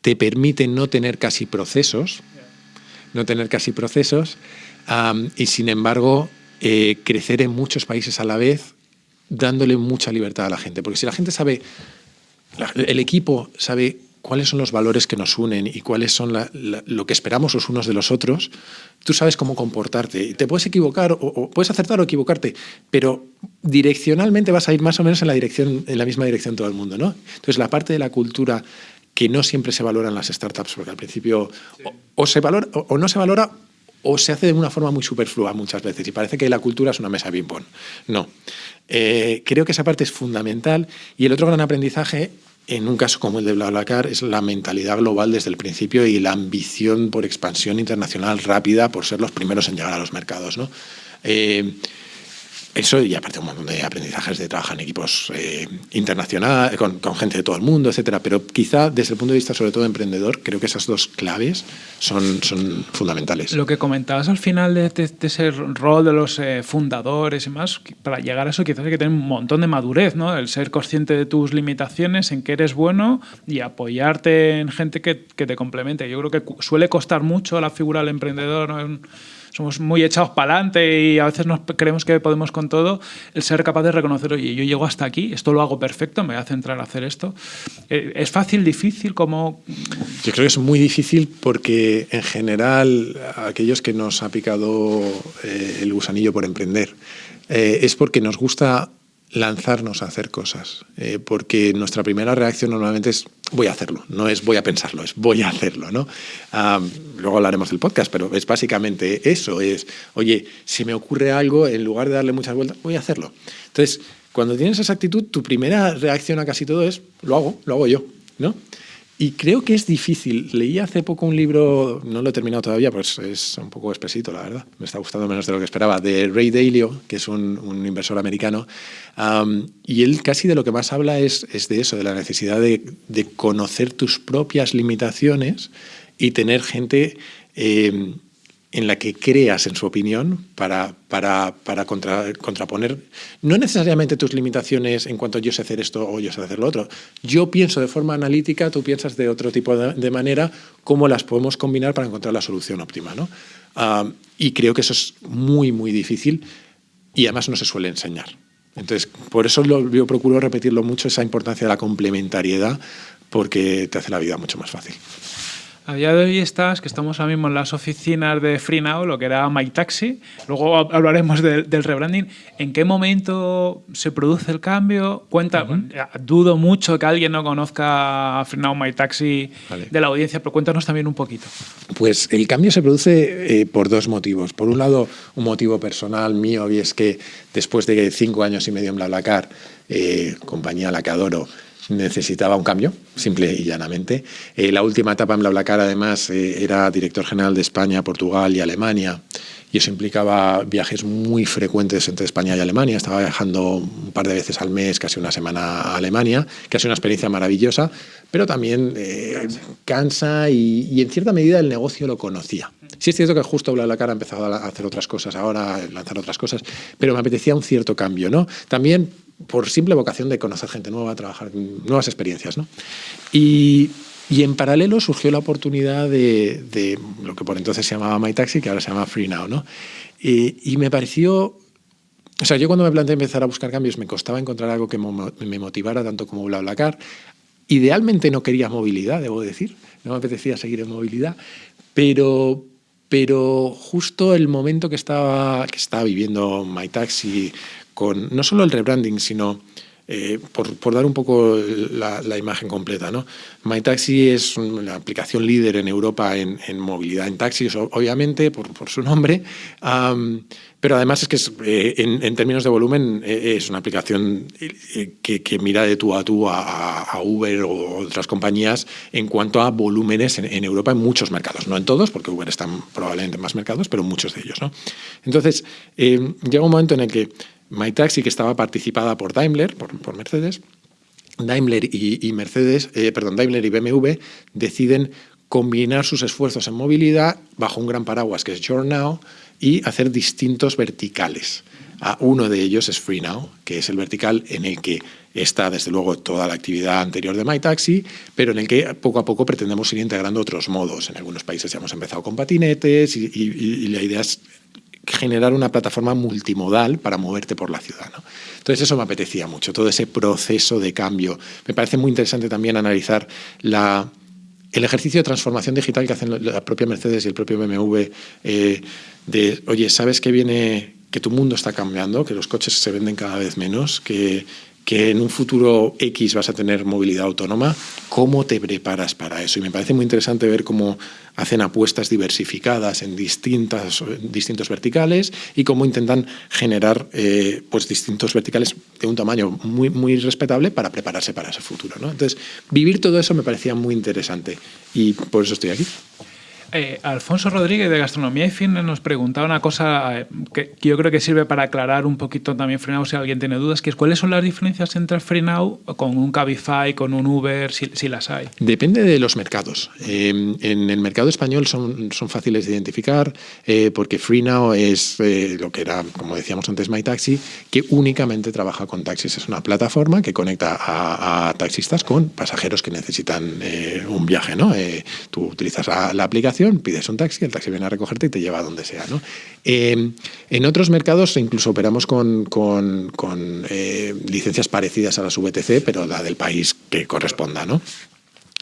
C: te permite no tener casi procesos, no tener casi procesos, y sin embargo eh, crecer en muchos países a la vez, dándole mucha libertad a la gente. Porque si la gente sabe, el equipo sabe cuáles son los valores que nos unen y cuáles son lo que esperamos los unos de los otros, tú sabes cómo comportarte. Te puedes equivocar o, puedes acertar o equivocarte, pero direccionalmente vas a ir más o menos en la, dirección, en la misma dirección todo el mundo. ¿no? Entonces, la parte de la cultura que no siempre se valora en las startups, porque al principio o, se valora o, no se valora o se hace de una forma muy superflua muchas veces y parece que la cultura es una mesa de ping-pong. No. Eh, creo que esa parte es fundamental y el otro gran aprendizaje en un caso como el de BlaBlaCar es la mentalidad global desde el principio y la ambición por expansión internacional rápida por ser los primeros en llegar a los mercados. ¿no? Eh, eso y aparte un montón de aprendizajes de trabajar en equipos eh, internacionales, con, gente de todo el mundo, etcétera. Pero quizá desde el punto de vista sobre todo emprendedor, creo que esas dos claves son, son fundamentales.
B: Lo que comentabas al final de, ese rol de los eh, fundadores y más, para llegar a eso quizás hay que tener un montón de madurez, ¿no? El ser consciente de tus limitaciones, en qué eres bueno y apoyarte en gente que, que te complemente. Yo creo que suele costar mucho la figura del emprendedor, ¿no? Somos muy echados para adelante y a veces nos creemos que podemos con todo, el ser capaz de reconocer, oye, yo llego hasta aquí, esto lo hago perfecto, me voy a centrar a hacer esto. Eh, ¿Es fácil, difícil? como
C: Yo creo que es muy difícil porque en general aquellos que nos ha picado eh, el gusanillo por emprender eh, es porque nos gusta lanzarnos a hacer cosas, eh, porque nuestra primera reacción normalmente es voy a hacerlo, no es voy a pensarlo, es voy a hacerlo. ¿no? luego hablaremos del podcast, pero es básicamente eso, es, oye, si me ocurre algo, en lugar de darle muchas vueltas, voy a hacerlo. Entonces, cuando tienes esa actitud, tu primera reacción a casi todo es, lo hago, lo hago yo. ¿no? Y creo que es difícil. Leí hace poco un libro, no lo he terminado todavía, pues es un poco espesito, la verdad. Me está gustando menos de lo que esperaba, de Ray Dalio, que es un, inversor americano. y él casi de lo que más habla es, es de eso, de la necesidad de, de, conocer tus propias limitaciones y tener gente eh, en la que creas en su opinión para, para, para contraponer, no necesariamente tus limitaciones en cuanto yo sé hacer esto o yo sé hacer lo otro. Yo pienso de forma analítica, tú piensas de otro tipo de, manera, cómo las podemos combinar para encontrar la solución óptima. ¿no? Ah, y creo que eso es muy, muy difícil y además no se suele enseñar. Entonces, por eso lo, yo procuro repetirlo mucho, esa importancia de la complementariedad, porque te hace la vida mucho más fácil.
B: A día de hoy estás, que estamos ahora mismo en las oficinas de FreeNow, lo que era MyTaxi. Luego hablaremos del rebranding. ¿En qué momento se produce el cambio? Cuenta, dudo mucho que alguien no conozca a FreeNow MyTaxi de la audiencia, pero cuéntanos también un poquito.
C: Pues el cambio se produce eh, por dos motivos. Por un lado, un motivo personal mío, y es que después de cinco años y medio en BlaBlaCar, eh, compañía a la que adoro, necesitaba un cambio, simple y llanamente. Eh, la última etapa en BlaBlaCar, además, eh, era director general de España, Portugal y Alemania, y eso implicaba viajes muy frecuentes entre España y Alemania. Estaba viajando un par de veces al mes, casi una semana a Alemania, que ha una experiencia maravillosa, pero también eh, cansa y, en cierta medida el negocio lo conocía. Sí es cierto que justo BlaBlaCar ha empezado a hacer otras cosas ahora, lanzar otras cosas, pero me apetecía un cierto cambio. ¿no? También por simple vocación de conocer gente nueva, trabajar nuevas experiencias. ¿no? Y, en paralelo surgió la oportunidad de, lo que por entonces se llamaba MyTaxi, que ahora se llama FreeNow. ¿no? Y, me pareció... O sea, yo cuando me planteé empezar a buscar cambios me costaba encontrar algo que me motivara tanto como BlaBlaCar. Idealmente no quería movilidad, debo decir. No me apetecía seguir en movilidad. Pero, pero justo el momento que estaba, que estaba viviendo MyTaxi con no solo el rebranding, sino eh, por, dar un poco la, imagen completa. ¿no? MyTaxi es una aplicación líder en Europa en, movilidad en taxis, obviamente, por, su nombre, pero además es que eh, en, términos de volumen eh, es una aplicación que, mira de tú a tú a, Uber o otras compañías en cuanto a volúmenes en, Europa en muchos mercados. No en todos, porque Uber está probablemente en más mercados, pero en muchos de ellos. ¿no? Entonces, llega un momento en el que MyTaxi, que estaba participada por Daimler, por, Mercedes, Daimler y, Mercedes, eh, perdón, Daimler y BMW deciden combinar sus esfuerzos en movilidad bajo un gran paraguas que es Your Now y hacer distintos verticales. Ah, uno de ellos es Free Now, que es el vertical en el que está desde luego toda la actividad anterior de MyTaxi, pero en el que poco a poco pretendemos ir integrando otros modos. En algunos países ya hemos empezado con patinetes y, la idea es generar una plataforma multimodal para moverte por la ciudad. Entonces eso me apetecía mucho, todo ese proceso de cambio. Me parece muy interesante también analizar la, el ejercicio de transformación digital que hacen la propia Mercedes y el propio BMW eh, de, oye, ¿sabes que viene, que tu mundo está cambiando, que los coches se venden cada vez menos, que que en un futuro X vas a tener movilidad autónoma, ¿cómo te preparas para eso? Y me parece muy interesante ver cómo hacen apuestas diversificadas en distintas, distintos verticales y cómo intentan generar eh, pues distintos verticales de un tamaño muy, muy respetable para prepararse para ese futuro. Entonces, vivir todo eso me parecía muy interesante y por eso estoy aquí.
B: Eh, Alfonso Rodríguez de Gastronomía y Fitness nos preguntaba una cosa eh, que, yo creo que sirve para aclarar un poquito también Freenow si alguien tiene dudas, que es cuáles son las diferencias entre Freenow con un Cabify, con un Uber, si, las hay.
C: Depende de los mercados. Eh, en el mercado español son, fáciles de identificar porque Freenow es lo que era, como decíamos antes, MyTaxi, que únicamente trabaja con taxis. Es una plataforma que conecta a, taxistas con pasajeros que necesitan un viaje. ¿no? tú utilizas la aplicación pides un taxi, el taxi viene a recogerte y te lleva a donde sea. ¿no? Em, en otros mercados incluso operamos con, con, eh, licencias parecidas a las VTC, pero la del país que corresponda. ¿no?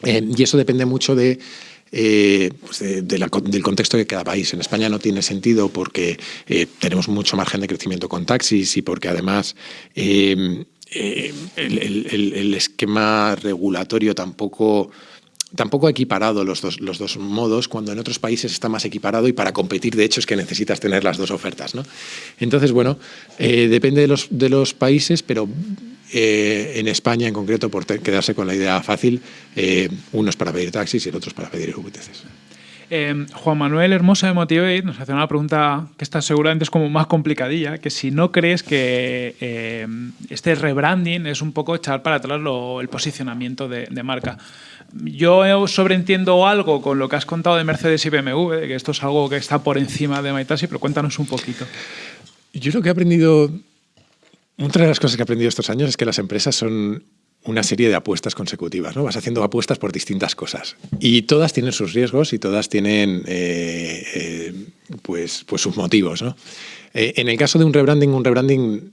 C: Em, y eso depende mucho de, eh, pues del contexto de cada país. En España no tiene sentido porque eh, tenemos mucho margen de crecimiento con taxis y porque además em, el, esquema regulatorio tampoco tampoco ha equiparado los dos, los dos modos, cuando en otros países está más equiparado y para competir, de hecho, es que necesitas tener las dos ofertas. ¿no? Entonces, bueno, eh, depende de los, de los países, pero eh, en España en concreto, por quedarse con la idea fácil, eh, uno es para pedir taxis y el otro para pedir VTCs.
B: Juan Manuel Hermosa de Motivate nos hace una pregunta que está seguramente es como más complicadilla, que si no crees que este rebranding es un poco echar para atrás el posicionamiento de, marca. Yo sobreentiendo algo con lo que has contado de Mercedes y BMW, que esto es algo que está por encima de Maitasi, pero cuéntanos un poquito.
C: Yo lo que he aprendido, otra de las cosas que he aprendido estos años es que las empresas son una serie de apuestas consecutivas, ¿no? Vas haciendo apuestas por distintas cosas y todas tienen sus riesgos y todas tienen eh, eh, pues, pues sus motivos, ¿no? Eh, en el caso de un rebranding, un rebranding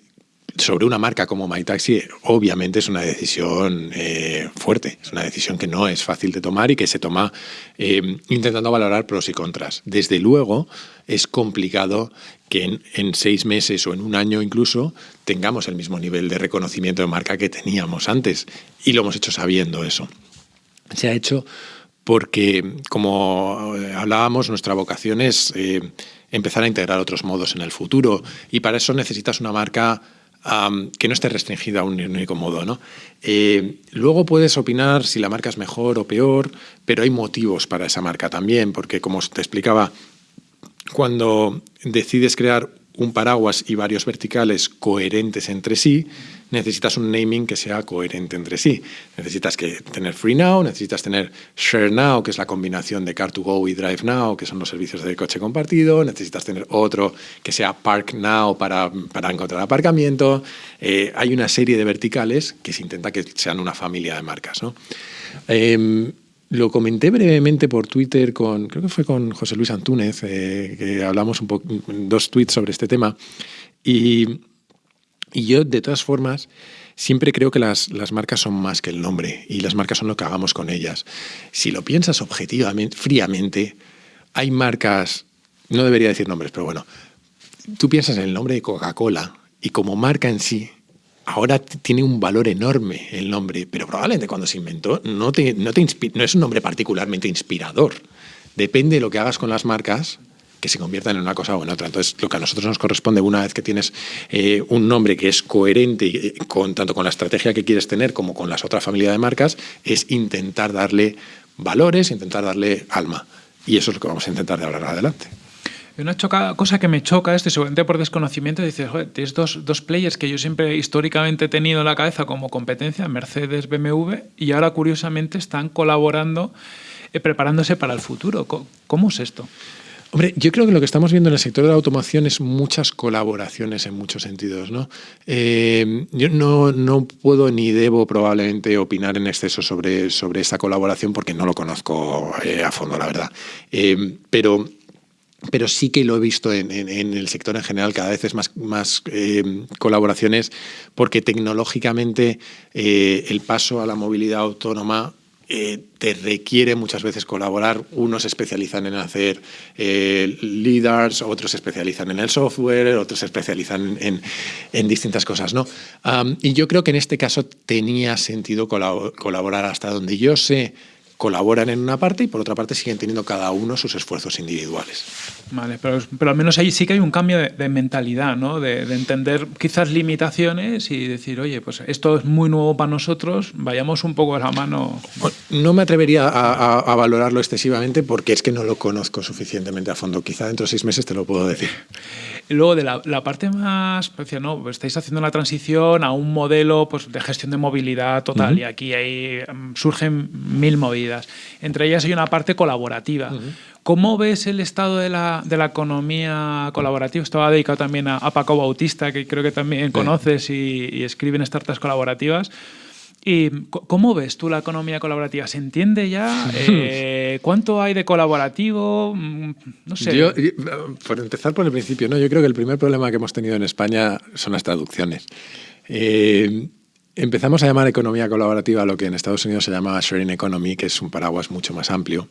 C: sobre una marca como MyTaxi, obviamente es una decisión eh, fuerte, es una decisión que no es fácil de tomar y que se toma eh, intentando valorar pros y contras. Desde luego, es complicado que en, seis meses o en un año incluso tengamos el mismo nivel de reconocimiento de marca que teníamos antes y lo hemos hecho sabiendo eso. Se ha hecho porque, como eh, hablábamos, nuestra vocación es empezar a integrar otros modos en el futuro y para eso necesitas una marca que no esté restringida a un único modo. ¿no? Eh, luego puedes opinar si la marca es mejor o peor, pero hay motivos para esa marca también, porque como te explicaba, cuando decides crear un paraguas y varios verticales coherentes entre sí, necesitas un naming que sea coherente entre sí. Necesitas que tener Free Now, necesitas tener Share Now, que es la combinación de Car2Go y Drive Now, que son los servicios de coche compartido. Necesitas tener otro que sea Park Now para, para encontrar aparcamiento. Eh, hay una serie de verticales que se intenta que sean una familia de marcas. ¿no? Em, lo comenté brevemente por Twitter con, creo que fue con José Luis Antúnez, eh, que hablamos un dos tweets sobre este tema. Y, y, yo, de todas formas, siempre creo que las, las, marcas son más que el nombre y las marcas son lo que hagamos con ellas. Si lo piensas objetivamente, fríamente, hay marcas, no debería decir nombres, pero bueno, tú piensas en el nombre de Coca-Cola y como marca en sí, ahora tiene un valor enorme el nombre, pero probablemente cuando se inventó no, te, no, te no es un nombre particularmente inspirador. Depende de lo que hagas con las marcas, que se conviertan en una cosa o en otra. Entonces, lo que a nosotros nos corresponde, una vez que tienes eh, un nombre que es coherente eh, con, tanto con la estrategia que quieres tener como con las otras familias de marcas, es intentar darle valores, intentar darle alma. Y eso es lo que vamos a intentar de ahora adelante.
B: Una cosa que me choca esto, y seguramente por desconocimiento, dices, joder, tienes dos, dos, players que yo siempre históricamente he tenido en la cabeza como competencia, Mercedes, BMW, y ahora curiosamente están colaborando eh, preparándose para el futuro. ¿Cómo es esto?
C: Hombre, yo creo que lo que estamos viendo en el sector de la automoción es muchas colaboraciones en muchos sentidos. ¿no? Eh, yo no, no, puedo ni debo probablemente opinar en exceso sobre, sobre esta colaboración porque no lo conozco eh, a fondo, la verdad. Eh, pero pero sí que lo he visto en, el sector en general, cada vez es más, más colaboraciones, porque tecnológicamente el paso a la movilidad autónoma eh, te requiere muchas veces colaborar. Unos se especializan en hacer eh, leaders, otros se especializan en el software, otros se especializan en, distintas cosas. ¿no? y yo creo que en este caso tenía sentido colaborar hasta donde yo sé colaboran en una parte y por otra parte siguen teniendo cada uno sus esfuerzos individuales.
B: Vale, pero, pero al menos ahí sí que hay un cambio de, mentalidad, ¿no? De, entender quizás limitaciones y decir, oye, pues esto es muy nuevo para nosotros, vayamos un poco a la mano.
C: No me atrevería a, valorarlo excesivamente porque es que no lo conozco suficientemente a fondo. Quizá dentro de seis meses te lo puedo decir.
B: Y luego de la, parte más, pues, ¿no? Pues estáis haciendo la transición a un modelo pues, de gestión de movilidad total y aquí hay, mm, surgen mil Entre ellas hay una parte colaborativa. ¿Cómo ves el estado de la, de la economía colaborativa? Estaba dedicado también a, Paco Bautista, que creo que también conoces y, y escribe en startups colaborativas. ¿Y cómo ves tú la economía colaborativa? ¿Se entiende ya? Eh, ¿Cuánto hay de colaborativo? Mm, no sé.
C: Yo, por empezar por el principio, ¿no? yo creo que el primer problema que hemos tenido en España son las traducciones. Eh, empezamos a llamar economía colaborativa lo que en Estados Unidos se llama sharing economy, que es un paraguas mucho más amplio,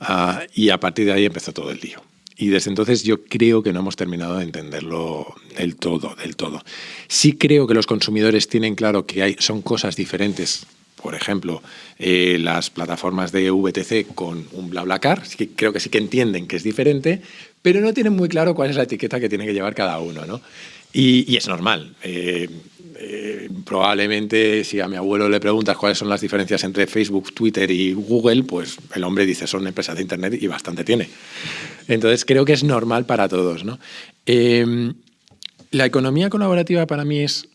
C: ah, y a partir de ahí empezó todo el lío. Y desde entonces yo creo que no hemos terminado de entenderlo del todo, del todo. Sí creo que los consumidores tienen claro que hay, son cosas diferentes. Por ejemplo, eh, las plataformas de VTC con un BlaBlaCar, sí creo que sí que entienden que es diferente, pero no tienen muy claro cuál es la etiqueta que tiene que llevar cada uno. ¿no? Y, es normal. Eh, eh, probablemente si a mi abuelo le preguntas cuáles son las diferencias entre Facebook, Twitter y Google, pues el hombre dice son empresas de Internet y bastante tiene. Entonces creo que es normal para todos. Em, la economía colaborativa para mí es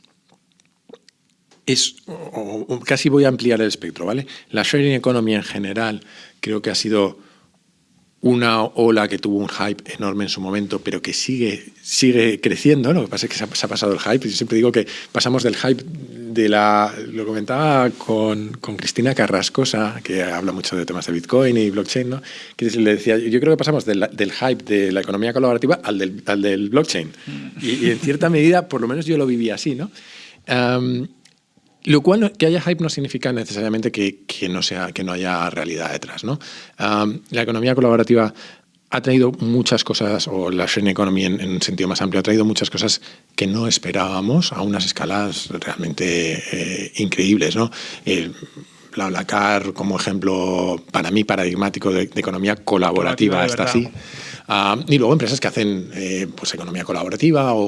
C: es, casi voy a ampliar el espectro, ¿vale? La sharing economy en general creo que ha sido una ola que tuvo un hype enorme en su momento, pero que sigue, sigue creciendo. Lo que pasa es que se ha, pasado el hype. Yo siempre digo que pasamos del hype de la. Lo comentaba con, con, Cristina Carrascosa, que habla mucho de temas de Bitcoin y blockchain, ¿no? que le decía: Yo creo que pasamos del, del hype de la economía colaborativa al del, al del blockchain. Y, en cierta medida, por lo menos yo lo viví así. ¿no? Lo cual, que haya hype no significa necesariamente que, no, sea, que no haya realidad detrás. ¿no? la economía colaborativa ha traído muchas cosas, o la sharing economy en, un sentido más amplio, ha traído muchas cosas que no esperábamos a unas escalas realmente eh, increíbles. ¿no? El, BlaBlaCar como ejemplo para mí paradigmático de, economía colaborativa, está así. Ah, y luego empresas que hacen eh, pues economía colaborativa o,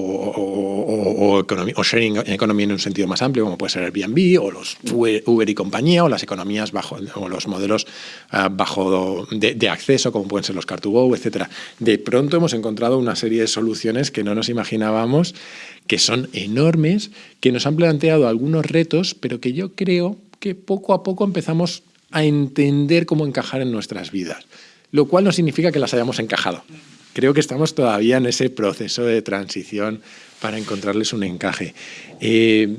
C: o, sharing economy en un sentido más amplio, como puede ser Airbnb o los Uber y compañía, o las economías bajo, o los modelos ah, bajo de, acceso, como pueden ser los Car2Go, etc. De pronto hemos encontrado una serie de soluciones que no nos imaginábamos, que son enormes, que nos han planteado algunos retos, pero que yo creo que poco a poco empezamos a entender cómo encajar en nuestras vidas lo cual no significa que las hayamos encajado. Creo que estamos todavía en ese proceso de transición para encontrarles un encaje. Eh,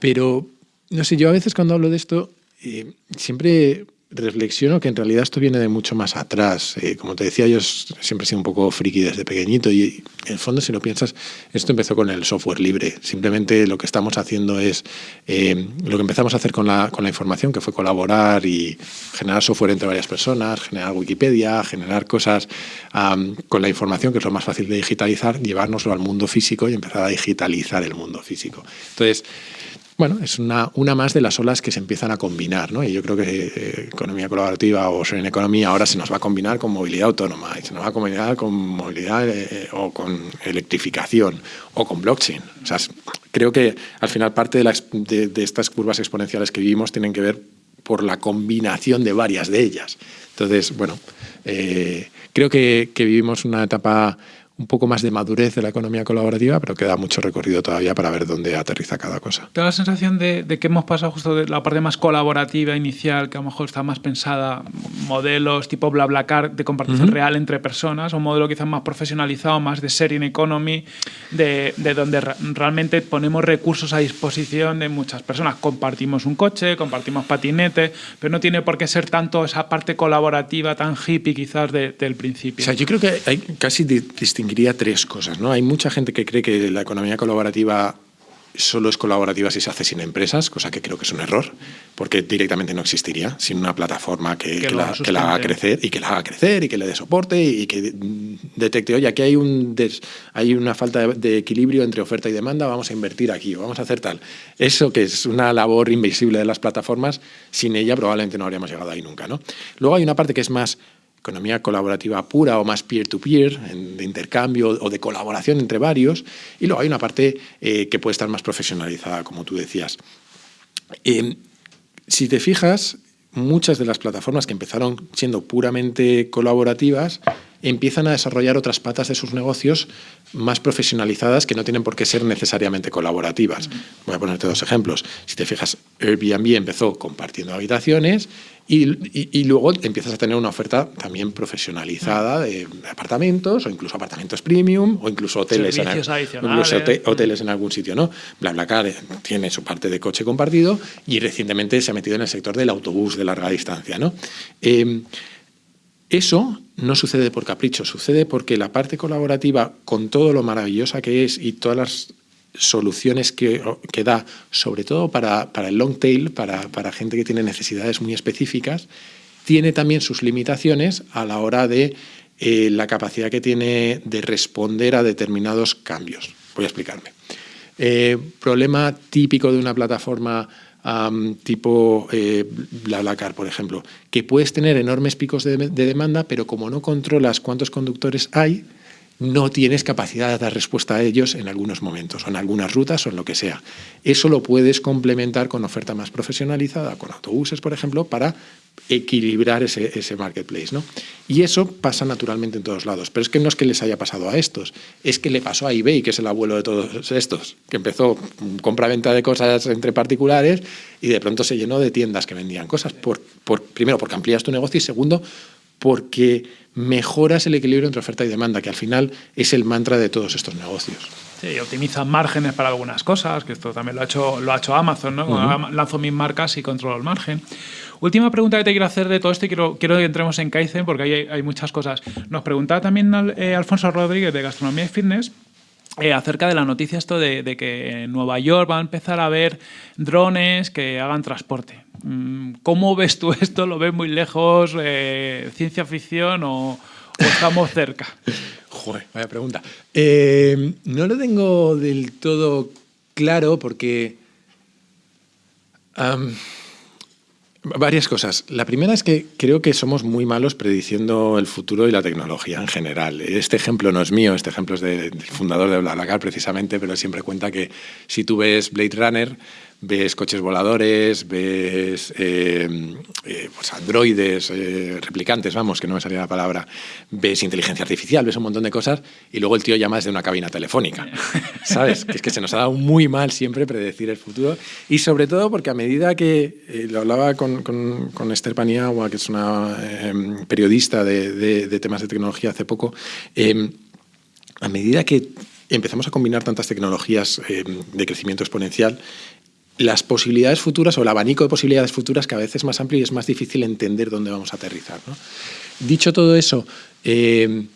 C: pero, no sé, yo a veces cuando hablo de esto, eh, siempre reflexiono que en realidad esto viene de mucho más atrás. Eh, como te decía, yo siempre he sido un poco friki desde pequeñito y en el fondo, si lo piensas, esto empezó con el software libre. Simplemente lo que estamos haciendo es eh, lo que empezamos a hacer con la, con la información, que fue colaborar y generar software entre varias personas, generar Wikipedia, generar cosas con la información, que es lo más fácil de digitalizar, llevárnoslo al mundo físico y empezar a digitalizar el mundo físico. Entonces, bueno, es una, una más de las olas que se empiezan a combinar, ¿no? Y yo creo que eh, economía colaborativa o en economía ahora se nos va a combinar con movilidad autónoma, y se nos va a combinar con movilidad eh, o con electrificación o con blockchain. O sea, creo que al final parte de, las, de, estas curvas exponenciales que vivimos tienen que ver por la combinación de varias de ellas. Entonces, bueno, eh, creo que, que vivimos una etapa un poco más de madurez de la economía colaborativa, pero queda mucho recorrido todavía para ver dónde aterriza cada cosa.
B: Tengo la sensación de, que hemos pasado justo de la parte más colaborativa inicial, que a lo mejor está más pensada, modelos tipo BlaBlaCar de compartición real entre personas, o un modelo quizás más profesionalizado, más de sharing economy, de, de donde realmente ponemos recursos a disposición de muchas personas. Compartimos un coche, compartimos patinete, pero no tiene por qué ser tanto esa parte colaborativa tan hippie quizás del principio.
C: O sea, yo creo que hay casi distinguiría tres cosas. ¿no? Hay mucha gente que cree que la economía colaborativa solo es colaborativa si se hace sin empresas, cosa que creo que es un error, porque directamente no existiría sin una plataforma que, la, haga crecer y que la haga crecer y que le dé soporte y que detecte, oye, aquí hay, un hay una falta de, equilibrio entre oferta y demanda, vamos a invertir aquí o vamos a hacer tal. Eso que es una labor invisible de las plataformas, sin ella probablemente no habríamos llegado ahí nunca. ¿no? Luego hay una parte que es más economía colaborativa pura o más peer-to-peer, de intercambio o de colaboración entre varios, y luego hay una parte eh, que puede estar más profesionalizada, como tú decías. Eh, si te fijas, muchas de las plataformas que empezaron siendo puramente colaborativas empiezan a desarrollar otras patas de sus negocios más profesionalizadas que no tienen por qué ser necesariamente colaborativas. Voy a ponerte dos ejemplos. Si te fijas, Airbnb empezó compartiendo habitaciones y, luego empiezas a tener una oferta también profesionalizada de apartamentos o incluso apartamentos premium o incluso hoteles, en, hoteles en algún sitio. ¿no? BlaBlaCar tiene su parte de coche compartido y recientemente se ha metido en el sector del autobús de larga distancia. ¿no? Eh, eso no sucede por capricho, sucede porque la parte colaborativa, con todo lo maravillosa que es y todas las soluciones que, da, sobre todo para, el long tail, para, gente que tiene necesidades muy específicas, tiene también sus limitaciones a la hora de eh, la capacidad que tiene de responder a determinados cambios. Voy a explicarme. Eh, problema típico de una plataforma tipo eh, BlaBlaCar, por ejemplo, que puedes tener enormes picos de, demanda, pero como no controlas cuántos conductores hay, no tienes capacidad de dar respuesta a ellos en algunos momentos, o en algunas rutas, o en lo que sea. Eso lo puedes complementar con oferta más profesionalizada, con autobuses, por ejemplo, para equilibrar ese, marketplace. ¿no? Y eso pasa naturalmente en todos lados. Pero es que no es que les haya pasado a estos, es que le pasó a eBay, que es el abuelo de todos estos, que empezó compra-venta de cosas entre particulares y de pronto se llenó de tiendas que vendían cosas. Por, primero, porque amplías tu negocio y segundo, porque mejoras el equilibrio entre oferta y demanda, que al final es el mantra de todos estos negocios.
B: Sí, optimizan márgenes para algunas cosas, que esto también lo ha hecho, lo ha hecho Amazon, ¿no? Lanzo mis marcas y controlo el margen. Última pregunta que te quiero hacer de todo esto y quiero, quiero que entremos en Kaizen porque ahí hay, muchas cosas. Nos preguntaba también eh, Alfonso Rodríguez de Gastronomía y Fitness eh, acerca de la noticia esto de, que en Nueva York va a empezar a haber drones que hagan transporte. Mm, ¿Cómo ves tú esto? ¿Lo ves muy lejos? Eh, ¿Ciencia ficción o, estamos cerca?
C: Joder, vaya pregunta. no lo tengo del todo claro porque... Varias cosas. La primera es que creo que somos muy malos prediciendo el futuro y la tecnología en general. Este ejemplo no es mío, este ejemplo es del fundador de BlaBlaCar precisamente, pero siempre cuenta que si tú ves Blade Runner, ves coches voladores, ves eh, eh, pues androides, eh, replicantes, vamos, que no me salía la palabra, ves inteligencia artificial, ves un montón de cosas y luego el tío llama desde una cabina telefónica, ¿sabes? Que es que se nos ha dado muy mal siempre predecir el futuro y sobre todo porque a medida que, lo hablaba con, con, Esther Paniagua, que es una periodista de, de, temas de tecnología hace poco, a medida que empezamos a combinar tantas tecnologías de crecimiento exponencial, las posibilidades futuras o el abanico de posibilidades futuras cada vez es más amplio y es más difícil entender dónde vamos a aterrizar. Dicho todo eso, eh,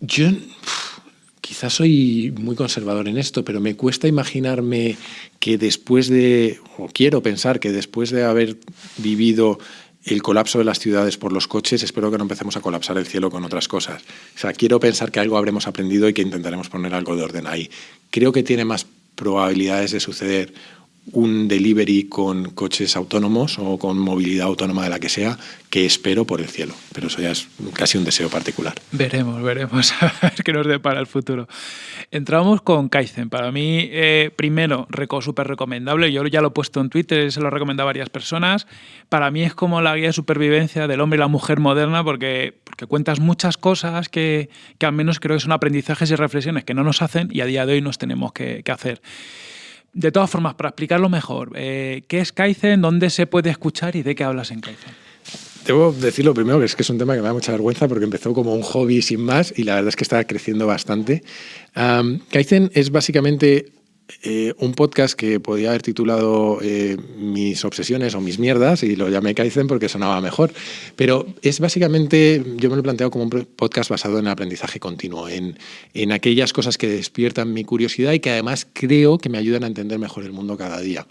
C: yo quizás soy muy conservador en esto, pero me cuesta imaginarme que después de, o quiero pensar que después de haber vivido el colapso de las ciudades por los coches, espero que no empecemos a colapsar el cielo con otras cosas. O sea, quiero pensar que algo habremos aprendido y que intentaremos poner algo de orden ahí. Creo que tiene más probabilidades de suceder un delivery con coches autónomos o con movilidad autónoma de la que sea, que espero por el cielo. Pero eso ya es casi un deseo particular.
B: Veremos, veremos a ver qué nos depara el futuro. Entramos con Kaizen. Para mí, eh, primero, súper recomendable. Yo ya lo he puesto en Twitter, se lo he recomendado a varias personas. Para mí es como la guía de supervivencia del hombre y la mujer moderna porque, porque cuentas muchas cosas que, que al menos creo que son aprendizajes y reflexiones que no nos hacen y a día de hoy nos tenemos que hacer. De todas formas, para explicarlo mejor, eh, ¿qué es Kaizen? ¿Dónde se puede escuchar y de qué hablas en Kaizen?
C: Debo decirlo primero que es que es un tema que me da mucha vergüenza porque empezó como un hobby sin más y la verdad es que está creciendo bastante. Kaizen es básicamente eh, un podcast que podía haber titulado eh, Mis obsesiones o mis mierdas y lo llamé Kaizen porque sonaba mejor. Pero es básicamente, yo me lo he planteado como un podcast basado en el aprendizaje continuo, en, en aquellas cosas que despiertan mi curiosidad y que además creo que me ayudan a entender mejor el mundo cada día.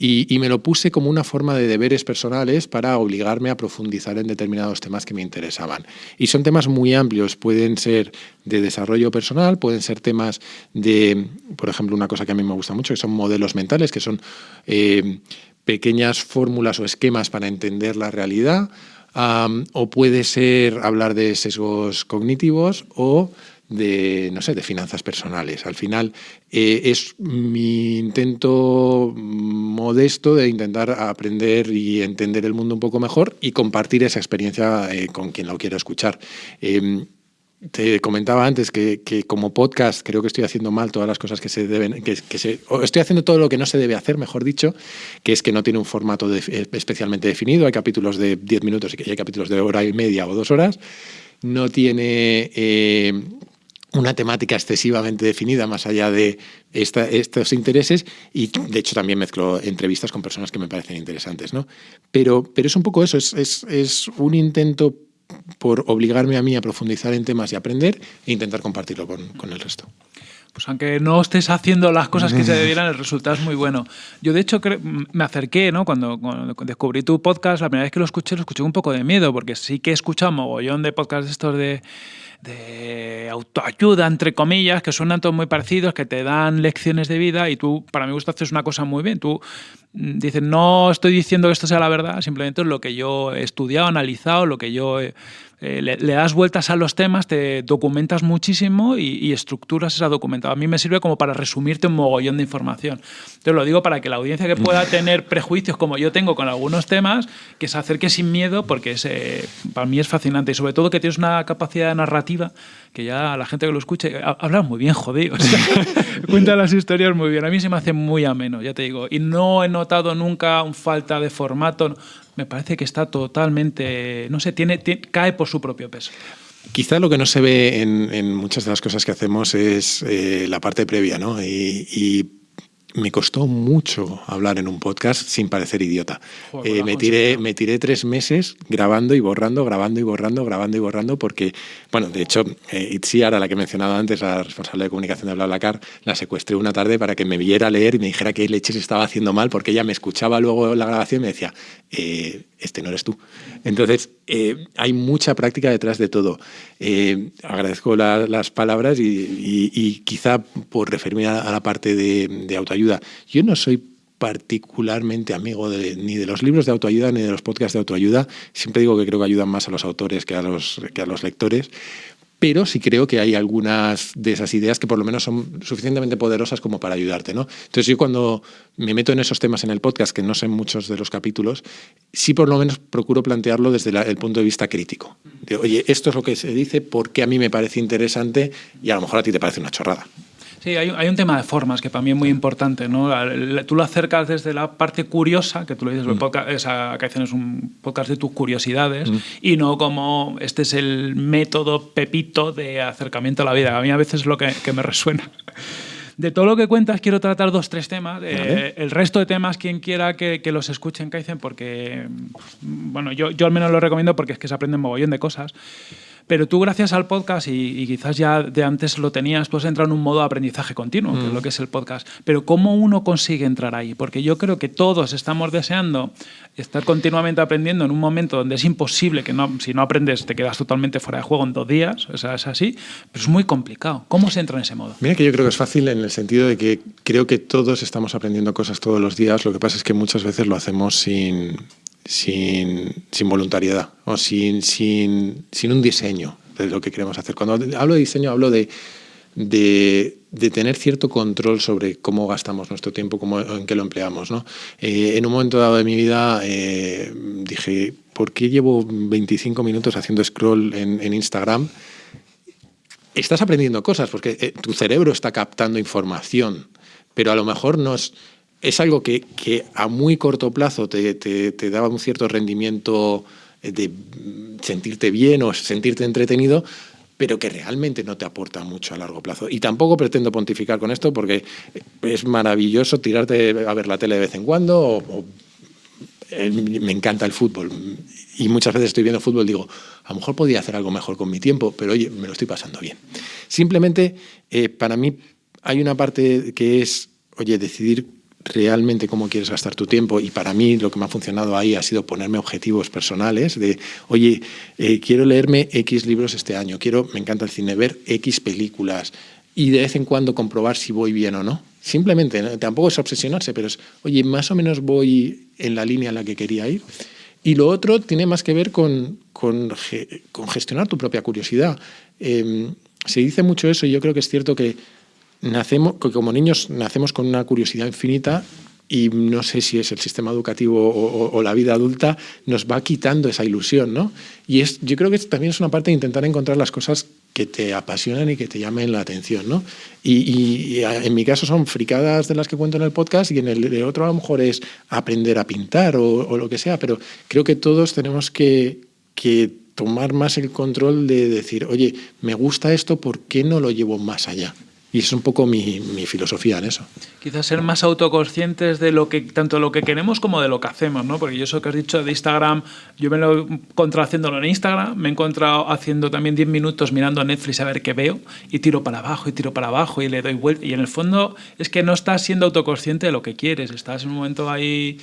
C: Y, me lo puse como una forma de deberes personales para obligarme a profundizar en determinados temas que me interesaban. Y son temas muy amplios, pueden ser de desarrollo personal, pueden ser temas de, por ejemplo, una cosa que a mí me gusta mucho, que son modelos mentales, que son eh, pequeñas fórmulas o esquemas para entender la realidad, o puede ser hablar de sesgos cognitivos o de, no sé, de finanzas personales. Al final eh, es mi intento modesto de intentar aprender y entender el mundo un poco mejor y compartir esa experiencia eh, con quien lo quiera escuchar. Em, te comentaba antes que, como podcast creo que estoy haciendo mal todas las cosas que se deben, que, se, estoy haciendo todo lo que no se debe hacer, mejor dicho, que es que no tiene un formato especialmente definido. Hay capítulos de 10 minutos y hay capítulos de hora y media o dos horas. No tiene eh, una temática excesivamente definida más allá de estos intereses y de hecho también mezclo entrevistas con personas que me parecen interesantes. ¿no? Pero, pero es un poco eso, es, es, es un intento por obligarme a mí a profundizar en temas y aprender e intentar compartirlo con, con el resto
B: pues aunque no estés haciendo las cosas que se debieran, el resultado es muy bueno. Yo, de hecho, me acerqué, ¿no? Cuando, descubrí tu podcast, la primera vez que lo escuché, lo escuché un poco de miedo, porque sí que he escuchado mogollón de podcasts estos de de autoayuda, entre comillas, que suenan todos muy parecidos, que te dan lecciones de vida y tú, para mi gusto, haces una cosa muy bien. Tú mm, dices, no estoy diciendo que esto sea la verdad, simplemente es lo que yo he estudiado, analizado, lo que yo he, eh, le, das vueltas a los temas, te documentas muchísimo y, estructuras esa documentación. A mí me sirve como para resumirte un mogollón de información. Te lo digo para que la audiencia que pueda tener prejuicios como yo tengo con algunos temas, que se acerque sin miedo, porque es, eh, para mí es fascinante y sobre todo que tienes una capacidad narrativa que ya la gente que lo escuche habla muy bien, jodido. cuenta las historias muy bien. A mí se me hace muy ameno, ya te digo. Y no he notado nunca un falta de formato me parece que está totalmente, no sé, tiene, cae por su propio peso.
C: Quizá lo que no se ve en, muchas de las cosas que hacemos es eh, la parte previa, ¿no? y me costó mucho hablar en un podcast sin parecer idiota. Eh, me, tiré, me tiré tres meses grabando y borrando, grabando y borrando, grabando y borrando, porque, bueno, de hecho, eh, Itziar, a la que he mencionado antes, la responsable de comunicación de BlaBlaCar, la secuestré una tarde para que me viera leer y me dijera qué leches estaba haciendo mal, porque ella me escuchaba luego la grabación y me decía, eh, este no eres tú. Entonces, eh, hay mucha práctica detrás de todo. Eh, agradezco las palabras y, quizá por referirme a, la parte de, autoayuda, yo no soy particularmente amigo ni de los libros de autoayuda ni de los podcasts de autoayuda. Siempre digo que creo que ayudan más a los autores que a los, que a los lectores pero sí creo que hay algunas de esas ideas que por lo menos son suficientemente poderosas como para ayudarte. ¿no? Entonces yo cuando me meto en esos temas en el podcast, que no sé muchos de los capítulos, sí por lo menos procuro plantearlo desde el punto de vista crítico. De, Oye, esto es lo que se dice, ¿por qué a mí me parece interesante? Y a lo mejor a ti te parece una chorrada.
B: Sí, hay, un tema de formas que para mí es muy importante. ¿no? Tú lo acercas desde la parte curiosa, que tú lo dices, mm. podcast, esa, que es un podcast de tus curiosidades, mm. y no como este es el método pepito de acercamiento a la vida. A mí a veces es lo que, me resuena. De todo lo que cuentas, quiero tratar dos, tres temas. el resto de temas, quien quiera que, los escuchen, Kaizen, porque, bueno, yo, yo al menos lo recomiendo porque es que se aprenden mogollón de cosas. Pero tú gracias al podcast y, quizás ya de antes lo tenías, pues entra en un modo de aprendizaje continuo, que es lo mm. que es el podcast. Pero ¿cómo uno consigue entrar ahí? Porque yo creo que todos estamos deseando estar continuamente aprendiendo en un momento donde es imposible que no, si no aprendes te quedas totalmente fuera de juego en dos días, o sea, es así, pero es muy complicado. ¿Cómo se entra en ese modo?
C: Mira que yo creo que es fácil en el sentido de que creo que todos estamos aprendiendo cosas todos los días, lo que pasa es que muchas veces lo hacemos sin, sin, voluntariedad o sin, sin, sin, un diseño de lo que queremos hacer. Cuando hablo de diseño hablo de, de de tener cierto control sobre cómo gastamos nuestro tiempo, cómo, en qué lo empleamos. ¿no? Eh, en un momento dado de mi vida eh, dije, ¿por qué llevo 25 minutos haciendo scroll en, Instagram? Estás aprendiendo cosas porque eh, tu cerebro está captando información, pero a lo mejor no es, es algo que, que, a muy corto plazo te, te, te daba un cierto rendimiento de sentirte bien o sentirte entretenido, pero que realmente no te aporta mucho a largo plazo. Y tampoco pretendo pontificar con esto porque es maravilloso tirarte a ver la tele de vez en cuando o, eh, me encanta el fútbol y muchas veces estoy viendo fútbol y digo, a lo mejor podía hacer algo mejor con mi tiempo, pero oye, me lo estoy pasando bien. Simplemente, eh, para mí hay una parte que es, oye, decidir realmente cómo quieres gastar tu tiempo y para mí lo que me ha funcionado ahí ha sido ponerme objetivos personales de, oye, eh, quiero leerme X libros este año, quiero, me encanta el cine, ver X películas y de vez en cuando comprobar si voy bien o no. Simplemente, tampoco es obsesionarse, pero es, oye, más o menos voy en la línea en la que quería ir. Y lo otro tiene más que ver con, con, gestionar tu propia curiosidad. Em, se dice mucho eso y yo creo que es cierto que nacemos, como niños nacemos con una curiosidad infinita y no sé si es el sistema educativo o, la vida adulta, nos va quitando esa ilusión, ¿no? Y es, yo creo que también es una parte de intentar encontrar las cosas que te apasionan y que te llamen la atención, ¿no? Y, en mi caso son fricadas de las que cuento en el podcast y en el de otro a lo mejor es aprender a pintar o, lo que sea, pero creo que todos tenemos que, que tomar más el control de decir, oye, me gusta esto, ¿por qué no lo llevo más allá? Y es un poco mi, mi, filosofía en eso.
B: Quizás ser más autoconscientes de lo que tanto lo que queremos como de lo que hacemos, ¿no? Porque yo eso que has dicho de Instagram, yo me lo he encontrado haciéndolo en Instagram, me he encontrado haciendo también 10 minutos mirando Netflix a ver qué veo y tiro para abajo y tiro para abajo y le doy vuelta. Y en el fondo es que no estás siendo autoconsciente de lo que quieres, estás en un momento ahí...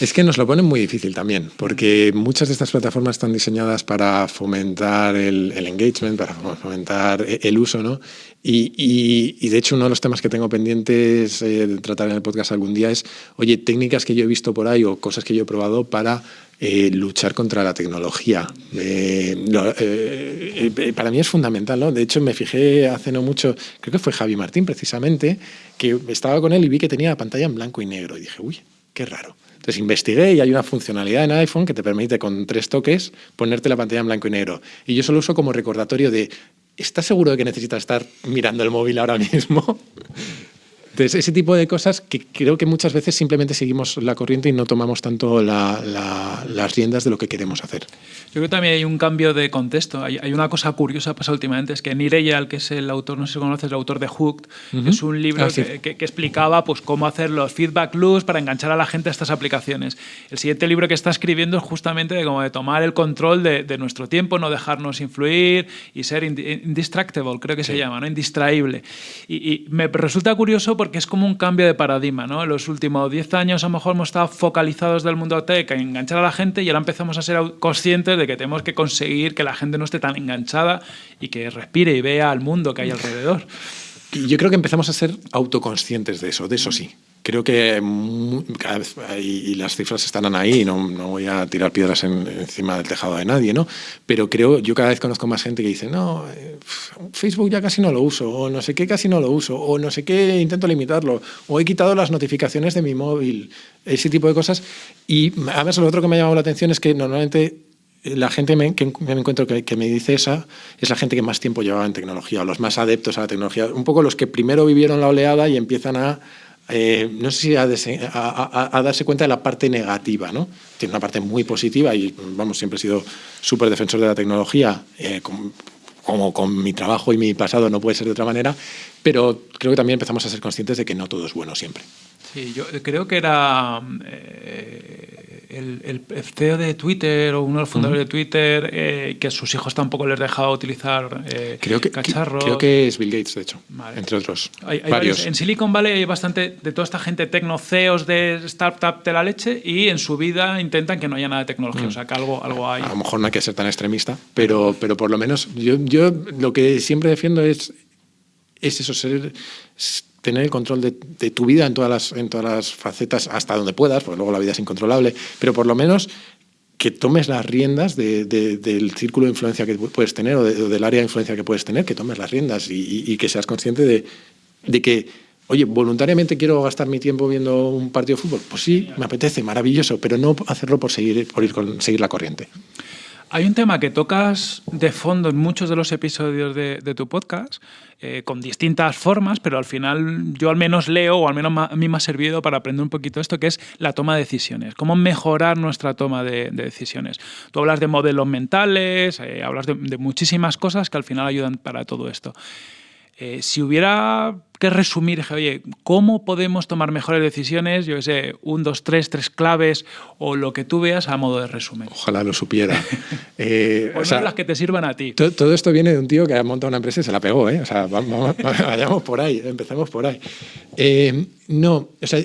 C: Es que nos lo ponen muy difícil también, porque muchas de estas plataformas están diseñadas para fomentar el, el engagement, para fomentar el uso, ¿no? Y, de hecho uno de los temas que tengo pendientes eh, de tratar en el podcast algún día es, oye, técnicas que yo he visto por ahí o cosas que yo he probado para eh, luchar contra la tecnología. Eh, para mí es fundamental, ¿no? De hecho me fijé hace no mucho, creo que fue Javi Martín precisamente, que estaba con él y vi que tenía la pantalla en blanco y negro y dije, uy, qué raro. Entonces investigué y hay una funcionalidad en iPhone que te permite con tres toques ponerte la pantalla en blanco y negro. Y yo solo uso como recordatorio de ¿estás seguro de que necesitas estar mirando el móvil ahora mismo? Entonces, ese tipo de cosas que creo que muchas veces simplemente seguimos la corriente y no tomamos tanto las riendas de lo que queremos hacer.
B: Yo creo que también hay un cambio de contexto. Hay, una cosa curiosa pasado últimamente, es que Nireyal, que es el autor, no sé si conoces, el autor de Hooked, es un libro ah, que, explicaba pues, cómo hacer los feedback loops para enganchar a la gente a estas aplicaciones. El siguiente libro que está escribiendo es justamente de, como de tomar el control de, nuestro tiempo, no dejarnos influir y ser indistractable, creo que se llama, ¿no? indistraíble. Y, y me resulta curioso porque es como un cambio de paradigma. ¿no? En los últimos 10 años a lo mejor hemos estado focalizados del mundo tech en enganchar a la gente y ahora empezamos a ser conscientes de que tenemos que conseguir que la gente no esté tan enganchada y que respire y vea al mundo que hay alrededor.
C: Yo creo que empezamos a ser autoconscientes de eso, de eso sí creo que cada vez, y las cifras están ahí, no, no voy a tirar piedras encima del tejado de nadie, ¿no? Pero creo, yo cada vez conozco más gente que dice, no, eh, Facebook ya casi no lo uso, o no sé qué casi no lo uso, o no sé qué intento limitarlo, o he quitado las notificaciones de mi móvil, ese tipo de cosas. Y además lo otro que me ha llamado la atención es que normalmente la gente que me encuentro que, me dice esa es la gente que más tiempo llevaba en tecnología, los más adeptos a la tecnología, un poco los que primero vivieron la oleada y empiezan a eh, no sé si a, darse cuenta de la parte negativa, ¿no? Tiene una parte muy positiva y, vamos, siempre he sido súper defensor de la tecnología, eh, como con mi trabajo y mi pasado no puede ser de otra manera, pero creo que también empezamos a ser conscientes de que no todo es bueno siempre.
B: Sí, yo creo que era eh, el, CEO de Twitter o uno de los fundadores de Twitter, eh, que a sus hijos tampoco les dejaba utilizar eh,
C: creo que,
B: cacharros.
C: Creo que es Bill Gates, de hecho, entre otros.
B: Hay, varios. En Silicon Valley hay bastante de toda esta gente tecno, CEOs de startup de la leche y en su vida intentan que no haya nada de tecnología, o sea, que algo, algo hay.
C: A lo mejor no hay que ser tan extremista, pero, pero por lo menos yo, yo lo que siempre defiendo es, es eso, ser tener el control de, tu vida en todas, las, en todas las facetas hasta donde puedas, porque luego la vida es incontrolable, pero por lo menos que tomes las riendas del círculo de influencia que puedes tener o, del área de influencia que puedes tener, que tomes las riendas y, que seas consciente de que, oye, voluntariamente quiero gastar mi tiempo viendo un partido de fútbol. Pues sí, me apetece, maravilloso, pero no hacerlo por seguir, por ir seguir la corriente.
B: Hay un tema que tocas de fondo en muchos de los episodios de, tu podcast, eh, con distintas formas, pero al final yo al menos leo, o al menos a mí me ha servido para aprender un poquito esto, que es la toma de decisiones, cómo mejorar nuestra toma de, decisiones. Tú hablas de modelos mentales, eh, hablas de, de muchísimas cosas que al final ayudan para todo esto. Eh, si hubiera que resumir, dije, oye, ¿cómo podemos tomar mejores decisiones? Yo sé, un, dos, tres, tres claves o lo que tú veas a modo de resumen.
C: Ojalá lo supiera.
B: eh, o sea, las que te sirvan a ti.
C: Todo, esto viene de un tío que ha montado una empresa y se la pegó, ¿eh? O sea, vamos, vayamos por ahí, empecemos por ahí. Eh, no, o sea,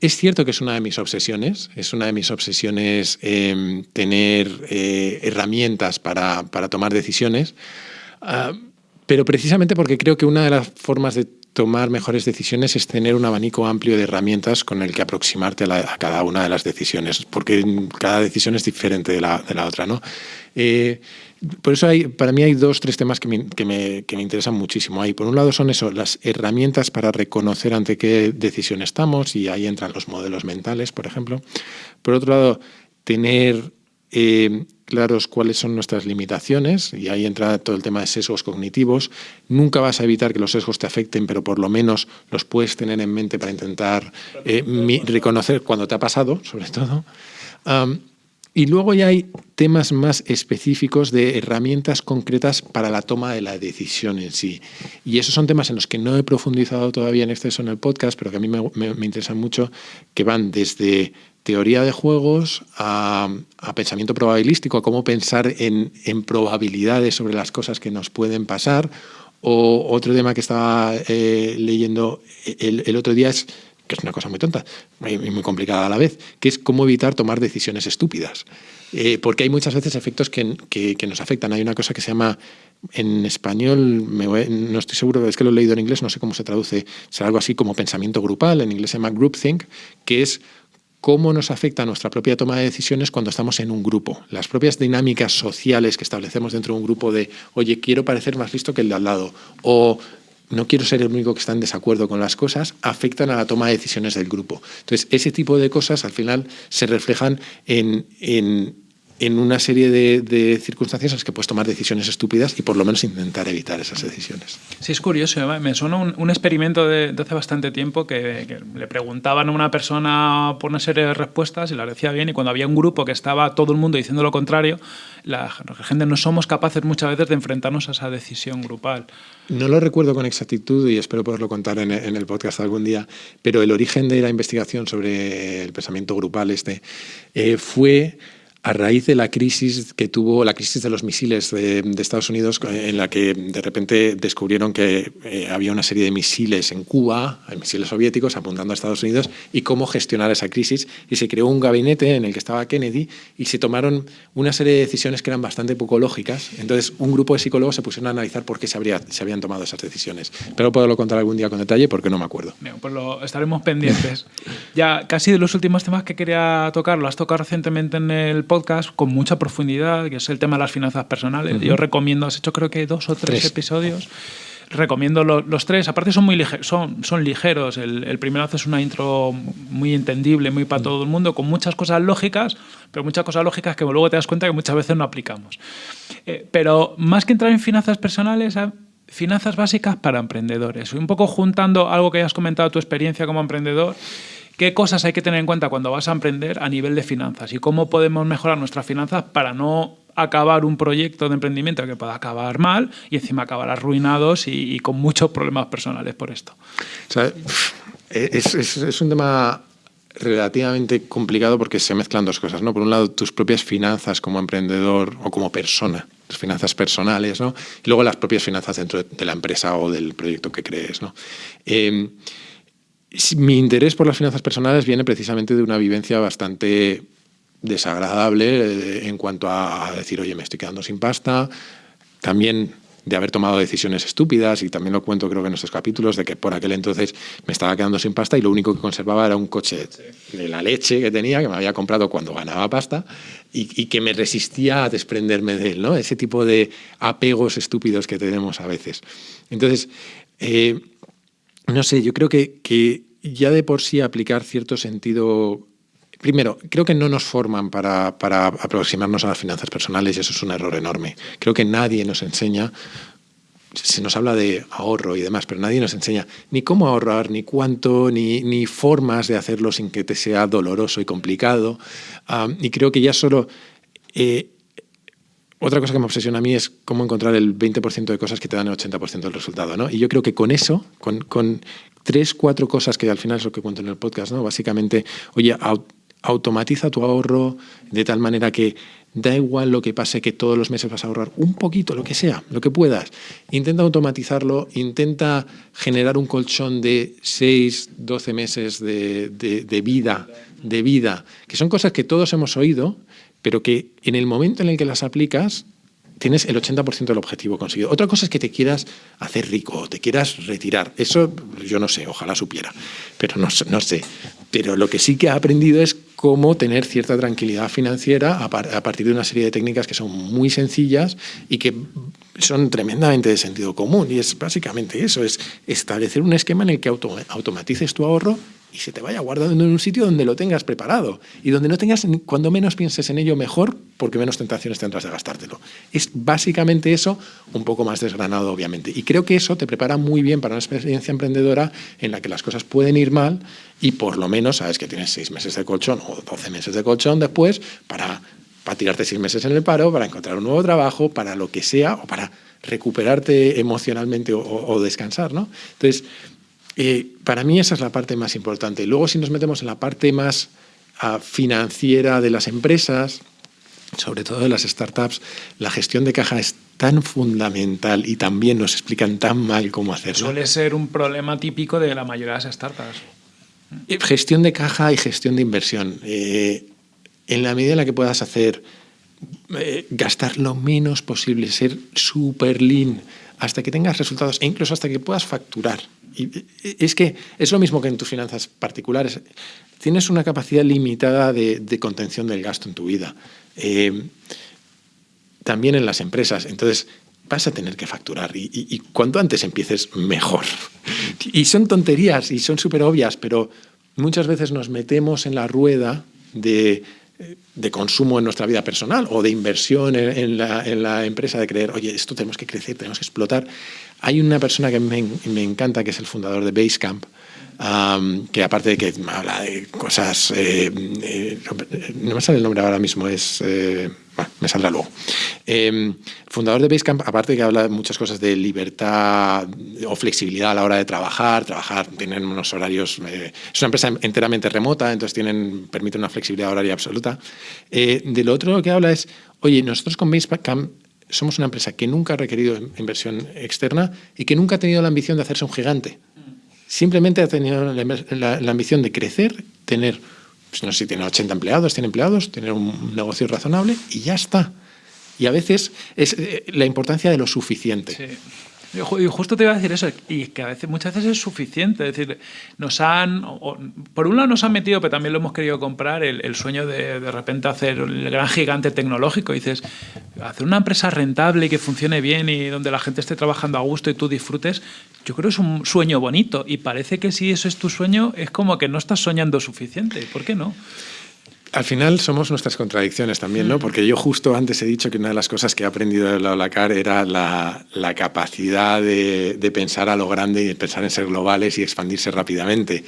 C: es cierto que es una de mis obsesiones, es una de mis obsesiones em, tener eh, herramientas para, para, tomar decisiones. Ah, pero precisamente porque creo que una de las formas de tomar mejores decisiones es tener un abanico amplio de herramientas con el que aproximarte a, cada una de las decisiones, porque cada decisión es diferente de la, de la otra. ¿no? Eh, por eso hay, para mí hay dos, tres temas que me, que, me, que me, interesan muchísimo. Ahí, por un lado son eso, las herramientas para reconocer ante qué decisión estamos, y ahí entran los modelos mentales, por ejemplo. Por otro lado, tener eh, claros cuáles son nuestras limitaciones, y ahí entra todo el tema de sesgos cognitivos. Nunca vas a evitar que los sesgos te afecten, pero por lo menos los puedes tener en mente para intentar eh, reconocer cuando te ha pasado, sobre todo. Y luego ya hay temas más específicos de herramientas concretas para la toma de la decisión en sí. Y esos son temas en los que no he profundizado todavía en exceso en el podcast, pero que a mí me interesan mucho, que van desde teoría de juegos a, pensamiento probabilístico, a cómo pensar en, probabilidades sobre las cosas que nos pueden pasar. O otro tema que estaba eh, leyendo el, otro día es que es una cosa muy tonta y muy, complicada a la vez, que es cómo evitar tomar decisiones estúpidas. Eh, porque hay muchas veces efectos que, que, nos afectan. Hay una cosa que se llama, en español, no estoy seguro, es que lo he leído en inglés, no sé cómo se traduce, será algo así como pensamiento grupal, en inglés se llama groupthink, que es cómo nos afecta nuestra propia toma de decisiones cuando estamos en un grupo. Las propias dinámicas sociales que establecemos dentro de un grupo de, oye, quiero parecer más listo que el de al lado, o no quiero ser el único que está en desacuerdo con las cosas, afectan a la toma de decisiones del grupo. Entonces, ese tipo de cosas al final se reflejan en, en en una serie de, circunstancias en las que puedes tomar decisiones estúpidas y por lo menos intentar evitar esas decisiones.
B: Sí, es curioso. Me suena un, experimento de, hace bastante tiempo que, le preguntaban a una persona por una serie de respuestas y las decía bien y cuando había un grupo que estaba todo el mundo diciendo lo contrario, la, gente no somos capaces muchas veces de enfrentarnos a esa decisión grupal.
C: No lo recuerdo con exactitud y espero poderlo contar en, el podcast algún día, pero el origen de la investigación sobre el pensamiento grupal este eh, fue a raíz de la crisis que tuvo, la crisis de los misiles de, Estados Unidos, en la que de repente descubrieron que eh, había una serie de misiles en Cuba, misiles soviéticos apuntando a Estados Unidos, y cómo gestionar esa crisis. Y se creó un gabinete en el que estaba Kennedy y se tomaron una serie de decisiones que eran bastante poco lógicas. Entonces, un grupo de psicólogos se pusieron a analizar por qué se, habría, se habían tomado esas decisiones. Pero puedo contar algún día con detalle porque no me acuerdo.
B: pues lo estaremos pendientes. ya casi de los últimos temas que quería tocar, lo has tocado recientemente en el podcast podcast con mucha profundidad, que es el tema de las finanzas personales. Yo recomiendo, has hecho creo que dos o tres, episodios. Recomiendo los tres. Aparte son muy ligeros, son, son ligeros. El, el, primero haces una intro muy entendible, muy para todo el mundo, con muchas cosas lógicas, pero muchas cosas lógicas que luego te das cuenta que muchas veces no aplicamos. Eh, pero más que entrar en finanzas personales, finanzas básicas para emprendedores. Un poco juntando algo que has comentado, tu experiencia como emprendedor ¿Qué cosas hay que tener en cuenta cuando vas a emprender a nivel de finanzas? ¿Y cómo podemos mejorar nuestras finanzas para no acabar un proyecto de emprendimiento que pueda acabar mal y encima acabar arruinados y, con muchos problemas personales por esto?
C: es, un tema relativamente complicado porque se mezclan dos cosas, ¿no? Por un lado, tus propias finanzas como emprendedor o como persona, tus finanzas personales, ¿no? Y luego las propias finanzas dentro de la empresa o del proyecto que crees, ¿no? Eh, mi interés por las finanzas personales viene precisamente de una vivencia bastante desagradable eh, en cuanto a decir, oye, me estoy quedando sin pasta. También de haber tomado decisiones estúpidas, y también lo cuento creo que en estos capítulos, de que por aquel entonces me estaba quedando sin pasta y lo único que conservaba era un coche de la leche que tenía, que me había comprado cuando ganaba pasta, y, que me resistía a desprenderme de él, ¿no? Ese tipo de apegos estúpidos que tenemos a veces. Entonces, eh, no sé, yo creo que, que ya de por sí aplicar cierto sentido Primero, creo que no nos forman para, para, aproximarnos a las finanzas personales y eso es un error enorme. Creo que nadie nos enseña se nos habla de ahorro y demás, pero nadie nos enseña ni cómo ahorrar, ni cuánto, ni, ni formas de hacerlo sin que te sea doloroso y complicado. y creo que ya solo... Eh, otra cosa que me obsesiona a mí es cómo encontrar el 20% de cosas que te dan el 80% del resultado. ¿no? Y yo creo que con eso, con, tres, cuatro cosas que al final es lo que cuento en el podcast, básicamente, oye, automatiza tu ahorro de tal manera que da igual lo que pase, que todos los meses vas a ahorrar un poquito, lo que sea, lo que puedas. Intenta automatizarlo, intenta generar un colchón de 6, 12 meses de, de, vida, de vida, que son cosas que todos hemos oído, pero que en el momento en el que las aplicas tienes el 80% del objetivo conseguido. Otra cosa es que te quieras hacer rico, te quieras retirar. Eso yo no sé, ojalá supiera, pero no, no sé. Pero lo que sí que he aprendido es cómo tener cierta tranquilidad financiera a, partir de una serie de técnicas que son muy sencillas y que son tremendamente de sentido común. Y es básicamente eso, es establecer un esquema en el que automatices tu ahorro y se te vaya guardando en un sitio donde lo tengas preparado y donde no tengas, cuando menos pienses en ello, mejor, porque menos tentaciones tendrás de gastártelo. Es básicamente eso, un poco más desgranado, obviamente. Y creo que eso te prepara muy bien para una experiencia emprendedora en la que las cosas pueden ir mal y por lo menos sabes que tienes seis meses de colchón o doce meses de colchón después para, para tirarte seis meses en el paro, para encontrar un nuevo trabajo, para lo que sea o para recuperarte emocionalmente o, o descansar, ¿no? Entonces, eh, para mí esa es la parte más importante. Luego si nos metemos en la parte más uh, financiera de las empresas, sobre todo de las startups, la gestión de caja es tan fundamental y también nos explican tan mal cómo hacerlo.
B: Suele ser un problema típico de la mayoría de las startups.
C: Eh, gestión de caja y gestión de inversión. Eh, en la medida en la que puedas hacer, eh, gastar lo menos posible, ser súper lean, hasta que tengas resultados e incluso hasta que puedas facturar. Es que es lo mismo que en tus finanzas particulares. Tienes una capacidad limitada de, contención del gasto en tu vida. Eh, también en las empresas. Entonces, vas a tener que facturar y, y, cuanto antes empieces, mejor. Y son tonterías y son súper obvias, pero muchas veces nos metemos en la rueda de de consumo en nuestra vida personal o de inversión en, la, empresa, de creer, oye, esto tenemos que crecer, tenemos que explotar. Hay una persona que me, me encanta, que es el fundador de Basecamp, que aparte de que habla de cosas, eh, eh, no me sale el nombre ahora mismo, es, eh, bueno, me saldrá luego. Em, fundador de Basecamp, aparte de que habla muchas cosas de libertad o flexibilidad a la hora de trabajar, trabajar, tienen unos horarios, es una empresa enteramente remota, entonces tienen, permite una flexibilidad horaria absoluta. de lo otro que habla es, oye, nosotros con Basecamp somos una empresa que nunca ha requerido inversión externa y que nunca ha tenido la ambición de hacerse un gigante. Simplemente ha tenido la, ambición de crecer, tener, pues no si tiene 80 empleados, 100 empleados, tener un negocio razonable y ya está. Y a veces es eh, la importancia de lo suficiente.
B: Sí. Y justo te iba a decir eso, y que a veces, muchas veces es suficiente. Es decir, nos han, por un lado nos han metido, pero también lo hemos querido comprar, el, sueño de de repente hacer el gran gigante tecnológico. Y dices, hacer una empresa rentable y que funcione bien y donde la gente esté trabajando a gusto y tú disfrutes, yo creo que es un sueño bonito. Y parece que si eso es tu sueño, es como que no estás soñando suficiente. ¿Por qué no?
C: Al final somos nuestras contradicciones también, ¿no? Mm. Porque yo justo antes he dicho que una de las cosas que he aprendido de la OLACAR era la, la capacidad de, de, pensar a lo grande y de pensar en ser globales y expandirse rápidamente.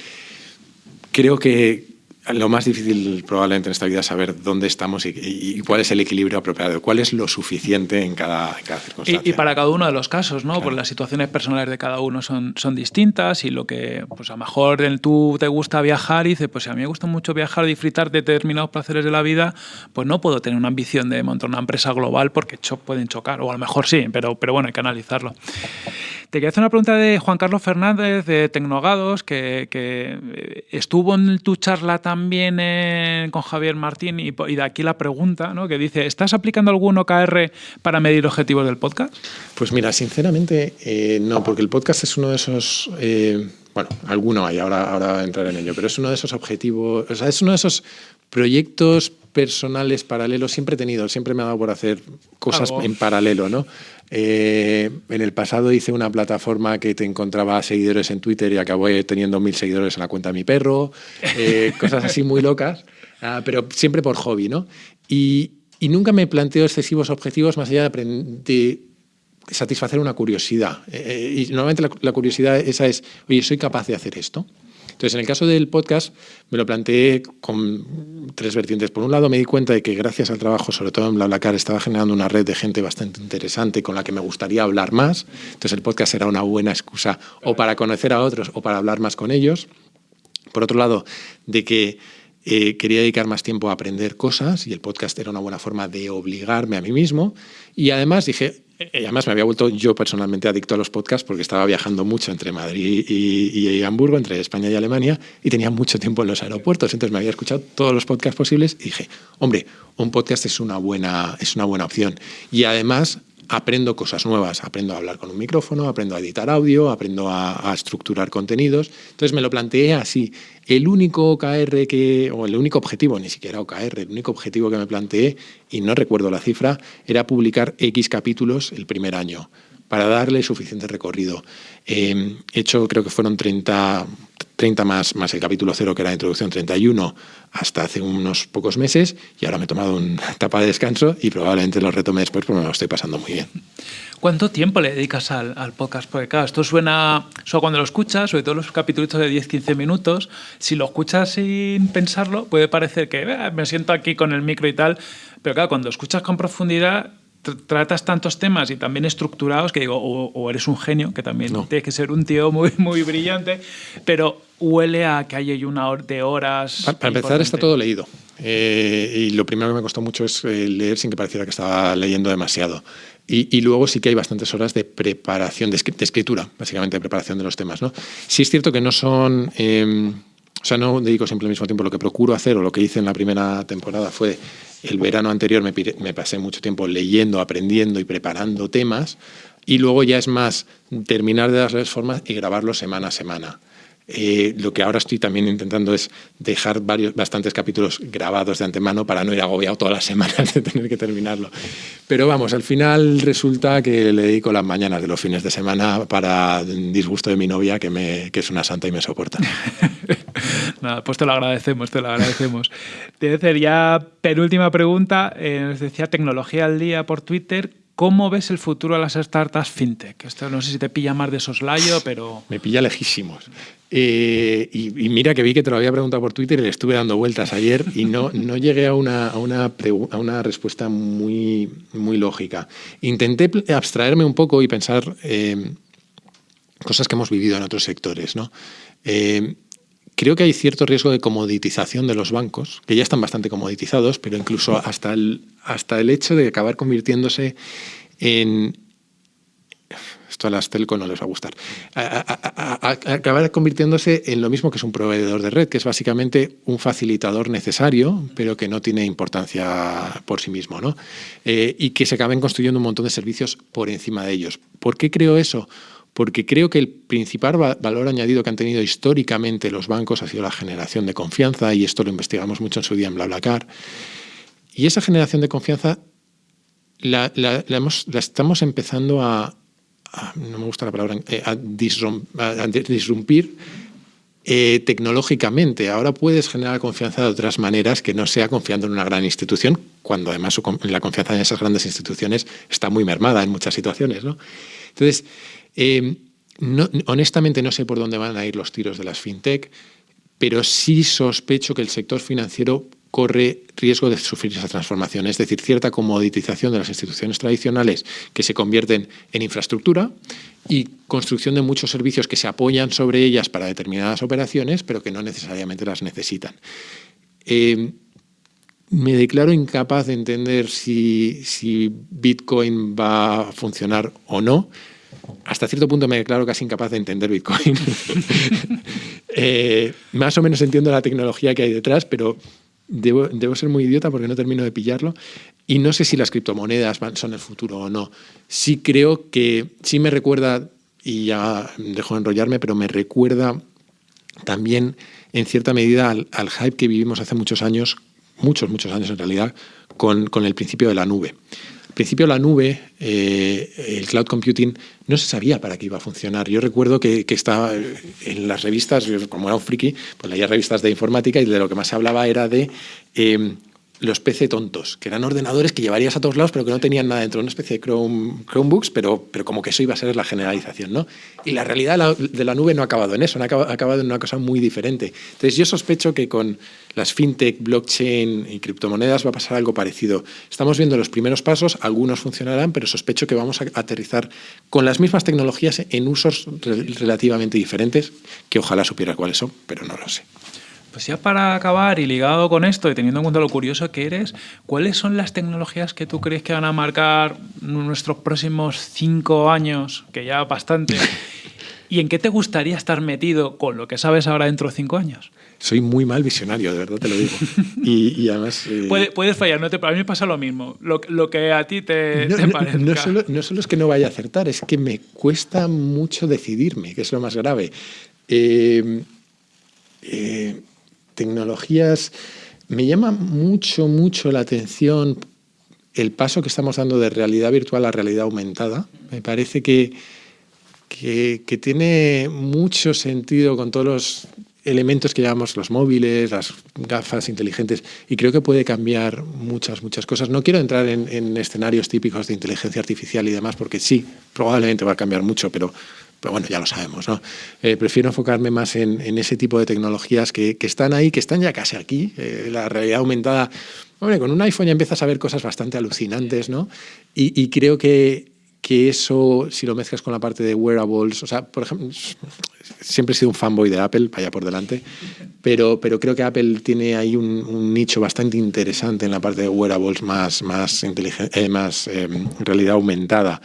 C: Creo que, lo más difícil probablemente en esta vida es saber dónde estamos y, cuál es el equilibrio apropiado, cuál es lo suficiente en cada, circunstancia.
B: Y, para cada uno de los casos, ¿no? Porque las situaciones personales de cada uno son, son distintas y lo que, pues a lo mejor tú te gusta viajar y dices, pues si a mí me gusta mucho viajar, disfrutar de determinados placeres de la vida, pues no puedo tener una ambición de montar una empresa global porque pueden chocar, o a lo mejor sí, pero, pero bueno, hay que analizarlo. Te quería hacer una pregunta de Juan Carlos Fernández de Tecnogados, que, que estuvo en tu charla también con Javier Martín y, de aquí la pregunta, ¿no? que dice, ¿estás aplicando algún OKR para medir objetivos del podcast?
C: Pues mira, sinceramente eh, no, porque el podcast es uno de esos... Eh, bueno, alguno hay, ahora, ahora entraré en ello, pero es uno de esos objetivos, o sea, es uno de esos proyectos personales paralelos siempre he tenido, siempre me ha dado por hacer cosas en paralelo, ¿no? Eh, en el pasado hice una plataforma que te encontraba seguidores en Twitter y acabé teniendo mil seguidores en la cuenta de mi perro, eh, cosas así muy locas, ah, pero siempre por hobby, ¿no? Y, nunca me planteo excesivos objetivos más allá de, satisfacer una curiosidad. y normalmente la, la curiosidad esa es, oye, ¿soy capaz de hacer esto? Entonces, en el caso del podcast, me lo planteé con tres vertientes. Por un lado, me di cuenta de que gracias al trabajo, sobre todo en BlaBlaCar, estaba generando una red de gente bastante interesante con la que me gustaría hablar más. Entonces, el podcast era una buena excusa o para conocer a otros o para hablar más con ellos. Por otro lado, de que eh, quería dedicar más tiempo a aprender cosas y el podcast era una buena forma de obligarme a mí mismo. Y además dije, eh, además me había vuelto yo personalmente adicto a los podcasts porque estaba viajando mucho entre Madrid y, Hamburgo, entre España y Alemania, y tenía mucho tiempo en los aeropuertos. Entonces me había escuchado todos los podcasts posibles y dije, hombre, un podcast es una buena, es una buena opción. Y además aprendo cosas nuevas, aprendo a hablar con un micrófono, aprendo a editar audio, aprendo a, estructurar contenidos. Entonces me lo planteé así. El único OKR que, o el único objetivo, ni siquiera OKR, el único objetivo que me planteé, y no recuerdo la cifra, era publicar X capítulos el primer año para darle suficiente recorrido. Eh, hecho, creo que fueron 30, 30 más, el capítulo 0, que era la introducción 31, hasta hace unos pocos meses, y ahora me he tomado una etapa de descanso y probablemente lo retome después porque me lo estoy pasando muy bien.
B: ¿Cuánto tiempo le dedicas al, podcast? Porque claro, esto suena, solo cuando lo escuchas, sobre todo los capítulos de 10-15 minutos, si lo escuchas sin pensarlo, puede parecer que eh, me siento aquí con el micro y tal, pero claro, cuando escuchas con profundidad, tratas tantos temas y también estructurados que digo, o, eres un genio, que también tiene que ser un tío muy, muy brillante, pero huele a que hay una de horas.
C: Para, empezar, está todo leído. Eh, y lo primero que me costó mucho es eh, leer sin que pareciera que estaba leyendo demasiado. Y, luego sí que hay bastantes horas de preparación, de, escritura, básicamente de preparación de los temas. ¿no? Sí es cierto que no son... Em, o sea, no dedico siempre al mismo tiempo. Lo que procuro hacer o lo que hice en la primera temporada fue el verano anterior me, pasé mucho tiempo leyendo, aprendiendo y preparando temas y luego ya es más terminar de darles forma y grabarlo semana a semana. Eh, lo que ahora estoy también intentando es dejar varios, bastantes capítulos grabados de antemano para no ir agobiado todas las semanas de tener que terminarlo. Pero vamos, al final resulta que le dedico las mañanas de los fines de semana para disgusto de mi novia, que, me, que es una santa y me soporta.
B: Nada, pues te lo agradecemos, te lo agradecemos. Te decir ya penúltima pregunta, eh, nos decía tecnología al día por Twitter. ¿Cómo ves el futuro de las startups fintech? Esto no sé si te pilla más de soslayo, pero...
C: Me pilla lejísimos. Eh, y, mira que vi que te lo había preguntado por Twitter y le estuve dando vueltas ayer y no, no llegué a una, a una, a una respuesta muy, muy lógica. Intenté abstraerme un poco y pensar eh, cosas que hemos vivido en otros sectores. ¿no? Creo que hay cierto riesgo de comoditización de los bancos, que ya están bastante comoditizados, pero incluso hasta el, hasta el hecho de acabar convirtiéndose en... Esto a las telco no les va a gustar. acabar convirtiéndose en lo mismo que es un proveedor de red, que es básicamente un facilitador necesario, pero que no tiene importancia por sí mismo. ¿no? Eh, y que se acaben construyendo un montón de servicios por encima de ellos. ¿Por qué creo eso? Porque creo que el principal valor añadido que han tenido históricamente los bancos ha sido la generación de confianza, y esto lo investigamos mucho en su día en BlaBlaCar. Y esa generación de confianza la, estamos empezando a, no me gusta la palabra, eh, a, disrumpir eh, tecnológicamente. Ahora puedes generar confianza de otras maneras que no sea confiando en una gran institución, cuando además la confianza en esas grandes instituciones está muy mermada en muchas situaciones. ¿no? Entonces, eh, honestamente no sé por dónde van a ir los tiros de las fintech, pero sí sospecho que el sector financiero corre riesgo de sufrir esa transformación, es decir, cierta comoditización de las instituciones tradicionales que se convierten en infraestructura y construcción de muchos servicios que se apoyan sobre ellas para determinadas operaciones, pero que no necesariamente las necesitan. Eh, me declaro incapaz de entender si Bitcoin va a funcionar o no hasta cierto punto me declaro casi incapaz de entender Bitcoin. Eh, más o menos entiendo la tecnología que hay detrás, pero debo, ser muy idiota porque no termino de pillarlo. Y no sé si las criptomonedas son el futuro o no. Sí creo que sí me recuerda, y ya dejo de enrollarme, pero me recuerda también en cierta medida al, hype que vivimos hace muchos años, muchos, muchos años en realidad, con el principio de la nube. Al principio la nube, eh, el cloud computing, no se sabía para qué iba a funcionar. Yo recuerdo que, estaba en las revistas, como era un friki, pues leía revistas de informática y de lo que más se hablaba era de eh, los PC tontos, que eran ordenadores que llevarías a todos lados, pero que no tenían nada dentro, una especie de Chrome, Chromebooks, pero, pero como que eso iba a ser la generalización. ¿no? Y la realidad de la, nube no ha acabado en eso, ha acabado en una cosa muy diferente. Entonces yo sospecho que con las fintech, blockchain y criptomonedas va a pasar algo parecido. Estamos viendo los primeros pasos, algunos funcionarán, pero sospecho que vamos a aterrizar con las mismas tecnologías en usos relativamente diferentes, que ojalá supiera cuáles son, pero no lo sé.
B: Pues ya para acabar y ligado con esto y teniendo en cuenta lo curioso que eres, ¿cuáles son las tecnologías que tú crees que van a marcar nuestros próximos cinco años, que ya bastante? ¿Y en qué te gustaría estar metido con lo que sabes ahora dentro de cinco años?
C: Soy muy mal visionario, de verdad te lo digo. Y, además...
B: Eh, puedes fallar, no te, a mí me pasa lo mismo. Lo, que a ti te,
C: no,
B: parezca.
C: No, solo, no, solo, es que no vaya a acertar, es que me cuesta mucho decidirme, que es lo más grave. eh, eh tecnologías, me llama mucho, mucho la atención el paso que estamos dando de realidad virtual a realidad aumentada. Me parece que, que, tiene mucho sentido con todos los elementos que llamamos los móviles, las gafas inteligentes, y creo que puede cambiar muchas, muchas cosas. No quiero entrar en, en escenarios típicos de inteligencia artificial y demás, porque sí, probablemente va a cambiar mucho, pero pero bueno, ya lo sabemos, ¿no? Eh, prefiero enfocarme más en, ese tipo de tecnologías que, están ahí, que están ya casi aquí. Eh, la realidad aumentada, hombre, con un iPhone ya empiezas a ver cosas bastante alucinantes, ¿no? Y, creo que, que, eso, si lo mezclas con la parte de wearables, o sea, por ejemplo, siempre he sido un fanboy de Apple, vaya por delante, pero, pero creo que Apple tiene ahí un, nicho bastante interesante en la parte de wearables más, más, eh, más realidad aumentada.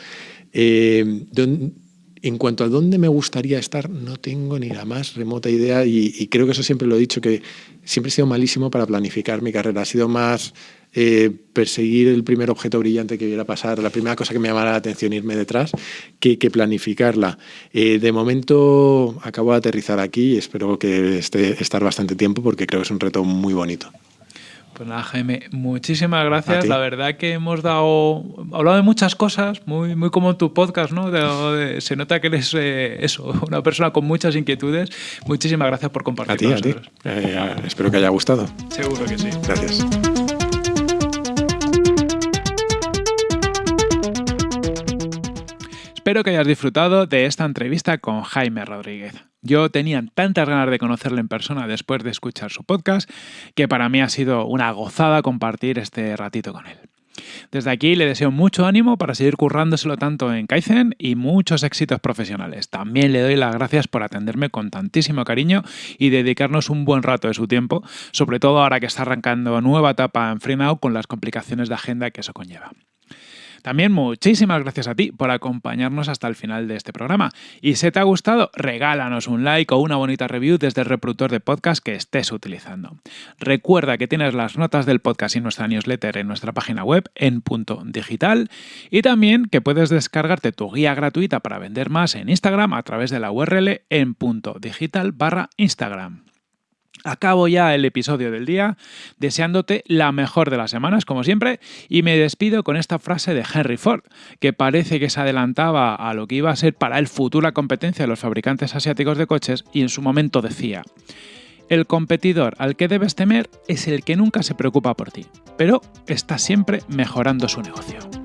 C: En cuanto a dónde me gustaría estar, no tengo ni la más remota idea y, creo que eso siempre lo he dicho, que siempre he sido malísimo para planificar mi carrera. Ha sido más eh, perseguir el primer objeto brillante que viera pasar, la primera cosa que me llamara la atención, irme detrás, que, planificarla. Eh, de momento acabo de aterrizar aquí y espero que esté estar bastante tiempo porque creo que es un reto muy bonito.
B: Pues nada, Jaime, muchísimas gracias. La verdad que hemos dado, hablado de muchas cosas, muy, muy como en tu podcast, ¿no? se nota que eres eh, eso, una persona con muchas inquietudes. Muchísimas gracias por compartir.
C: A ti, a ti. Eh, espero que haya gustado.
B: Seguro que sí.
C: Gracias.
B: Espero que hayas disfrutado de esta entrevista con Jaime Rodríguez. Yo tenía tantas ganas de conocerle en persona después de escuchar su podcast que para mí ha sido una gozada compartir este ratito con él. Desde aquí le deseo mucho ánimo para seguir currándoselo tanto en Kaizen y muchos éxitos profesionales. También le doy las gracias por atenderme con tantísimo cariño y dedicarnos un buen rato de su tiempo, sobre todo ahora que está arrancando nueva etapa en FreeNow con las complicaciones de agenda que eso conlleva. También muchísimas gracias a ti por acompañarnos hasta el final de este programa. Y si te ha gustado, regálanos un like o una bonita review desde el reproductor de podcast que estés utilizando. Recuerda que tienes las notas del podcast y nuestra newsletter en nuestra página web en punto digital y también que puedes descargarte tu guía gratuita para vender más en Instagram a través de la URL en punto digital barra Instagram. Acabo ya el episodio del día deseándote la mejor de las semanas, como siempre, y me despido con esta frase de Henry Ford, que parece que se adelantaba a lo que iba a ser para el futura competencia de los fabricantes asiáticos de coches y en su momento decía, el competidor al que debes temer es el que nunca se preocupa por ti, pero está siempre mejorando su negocio.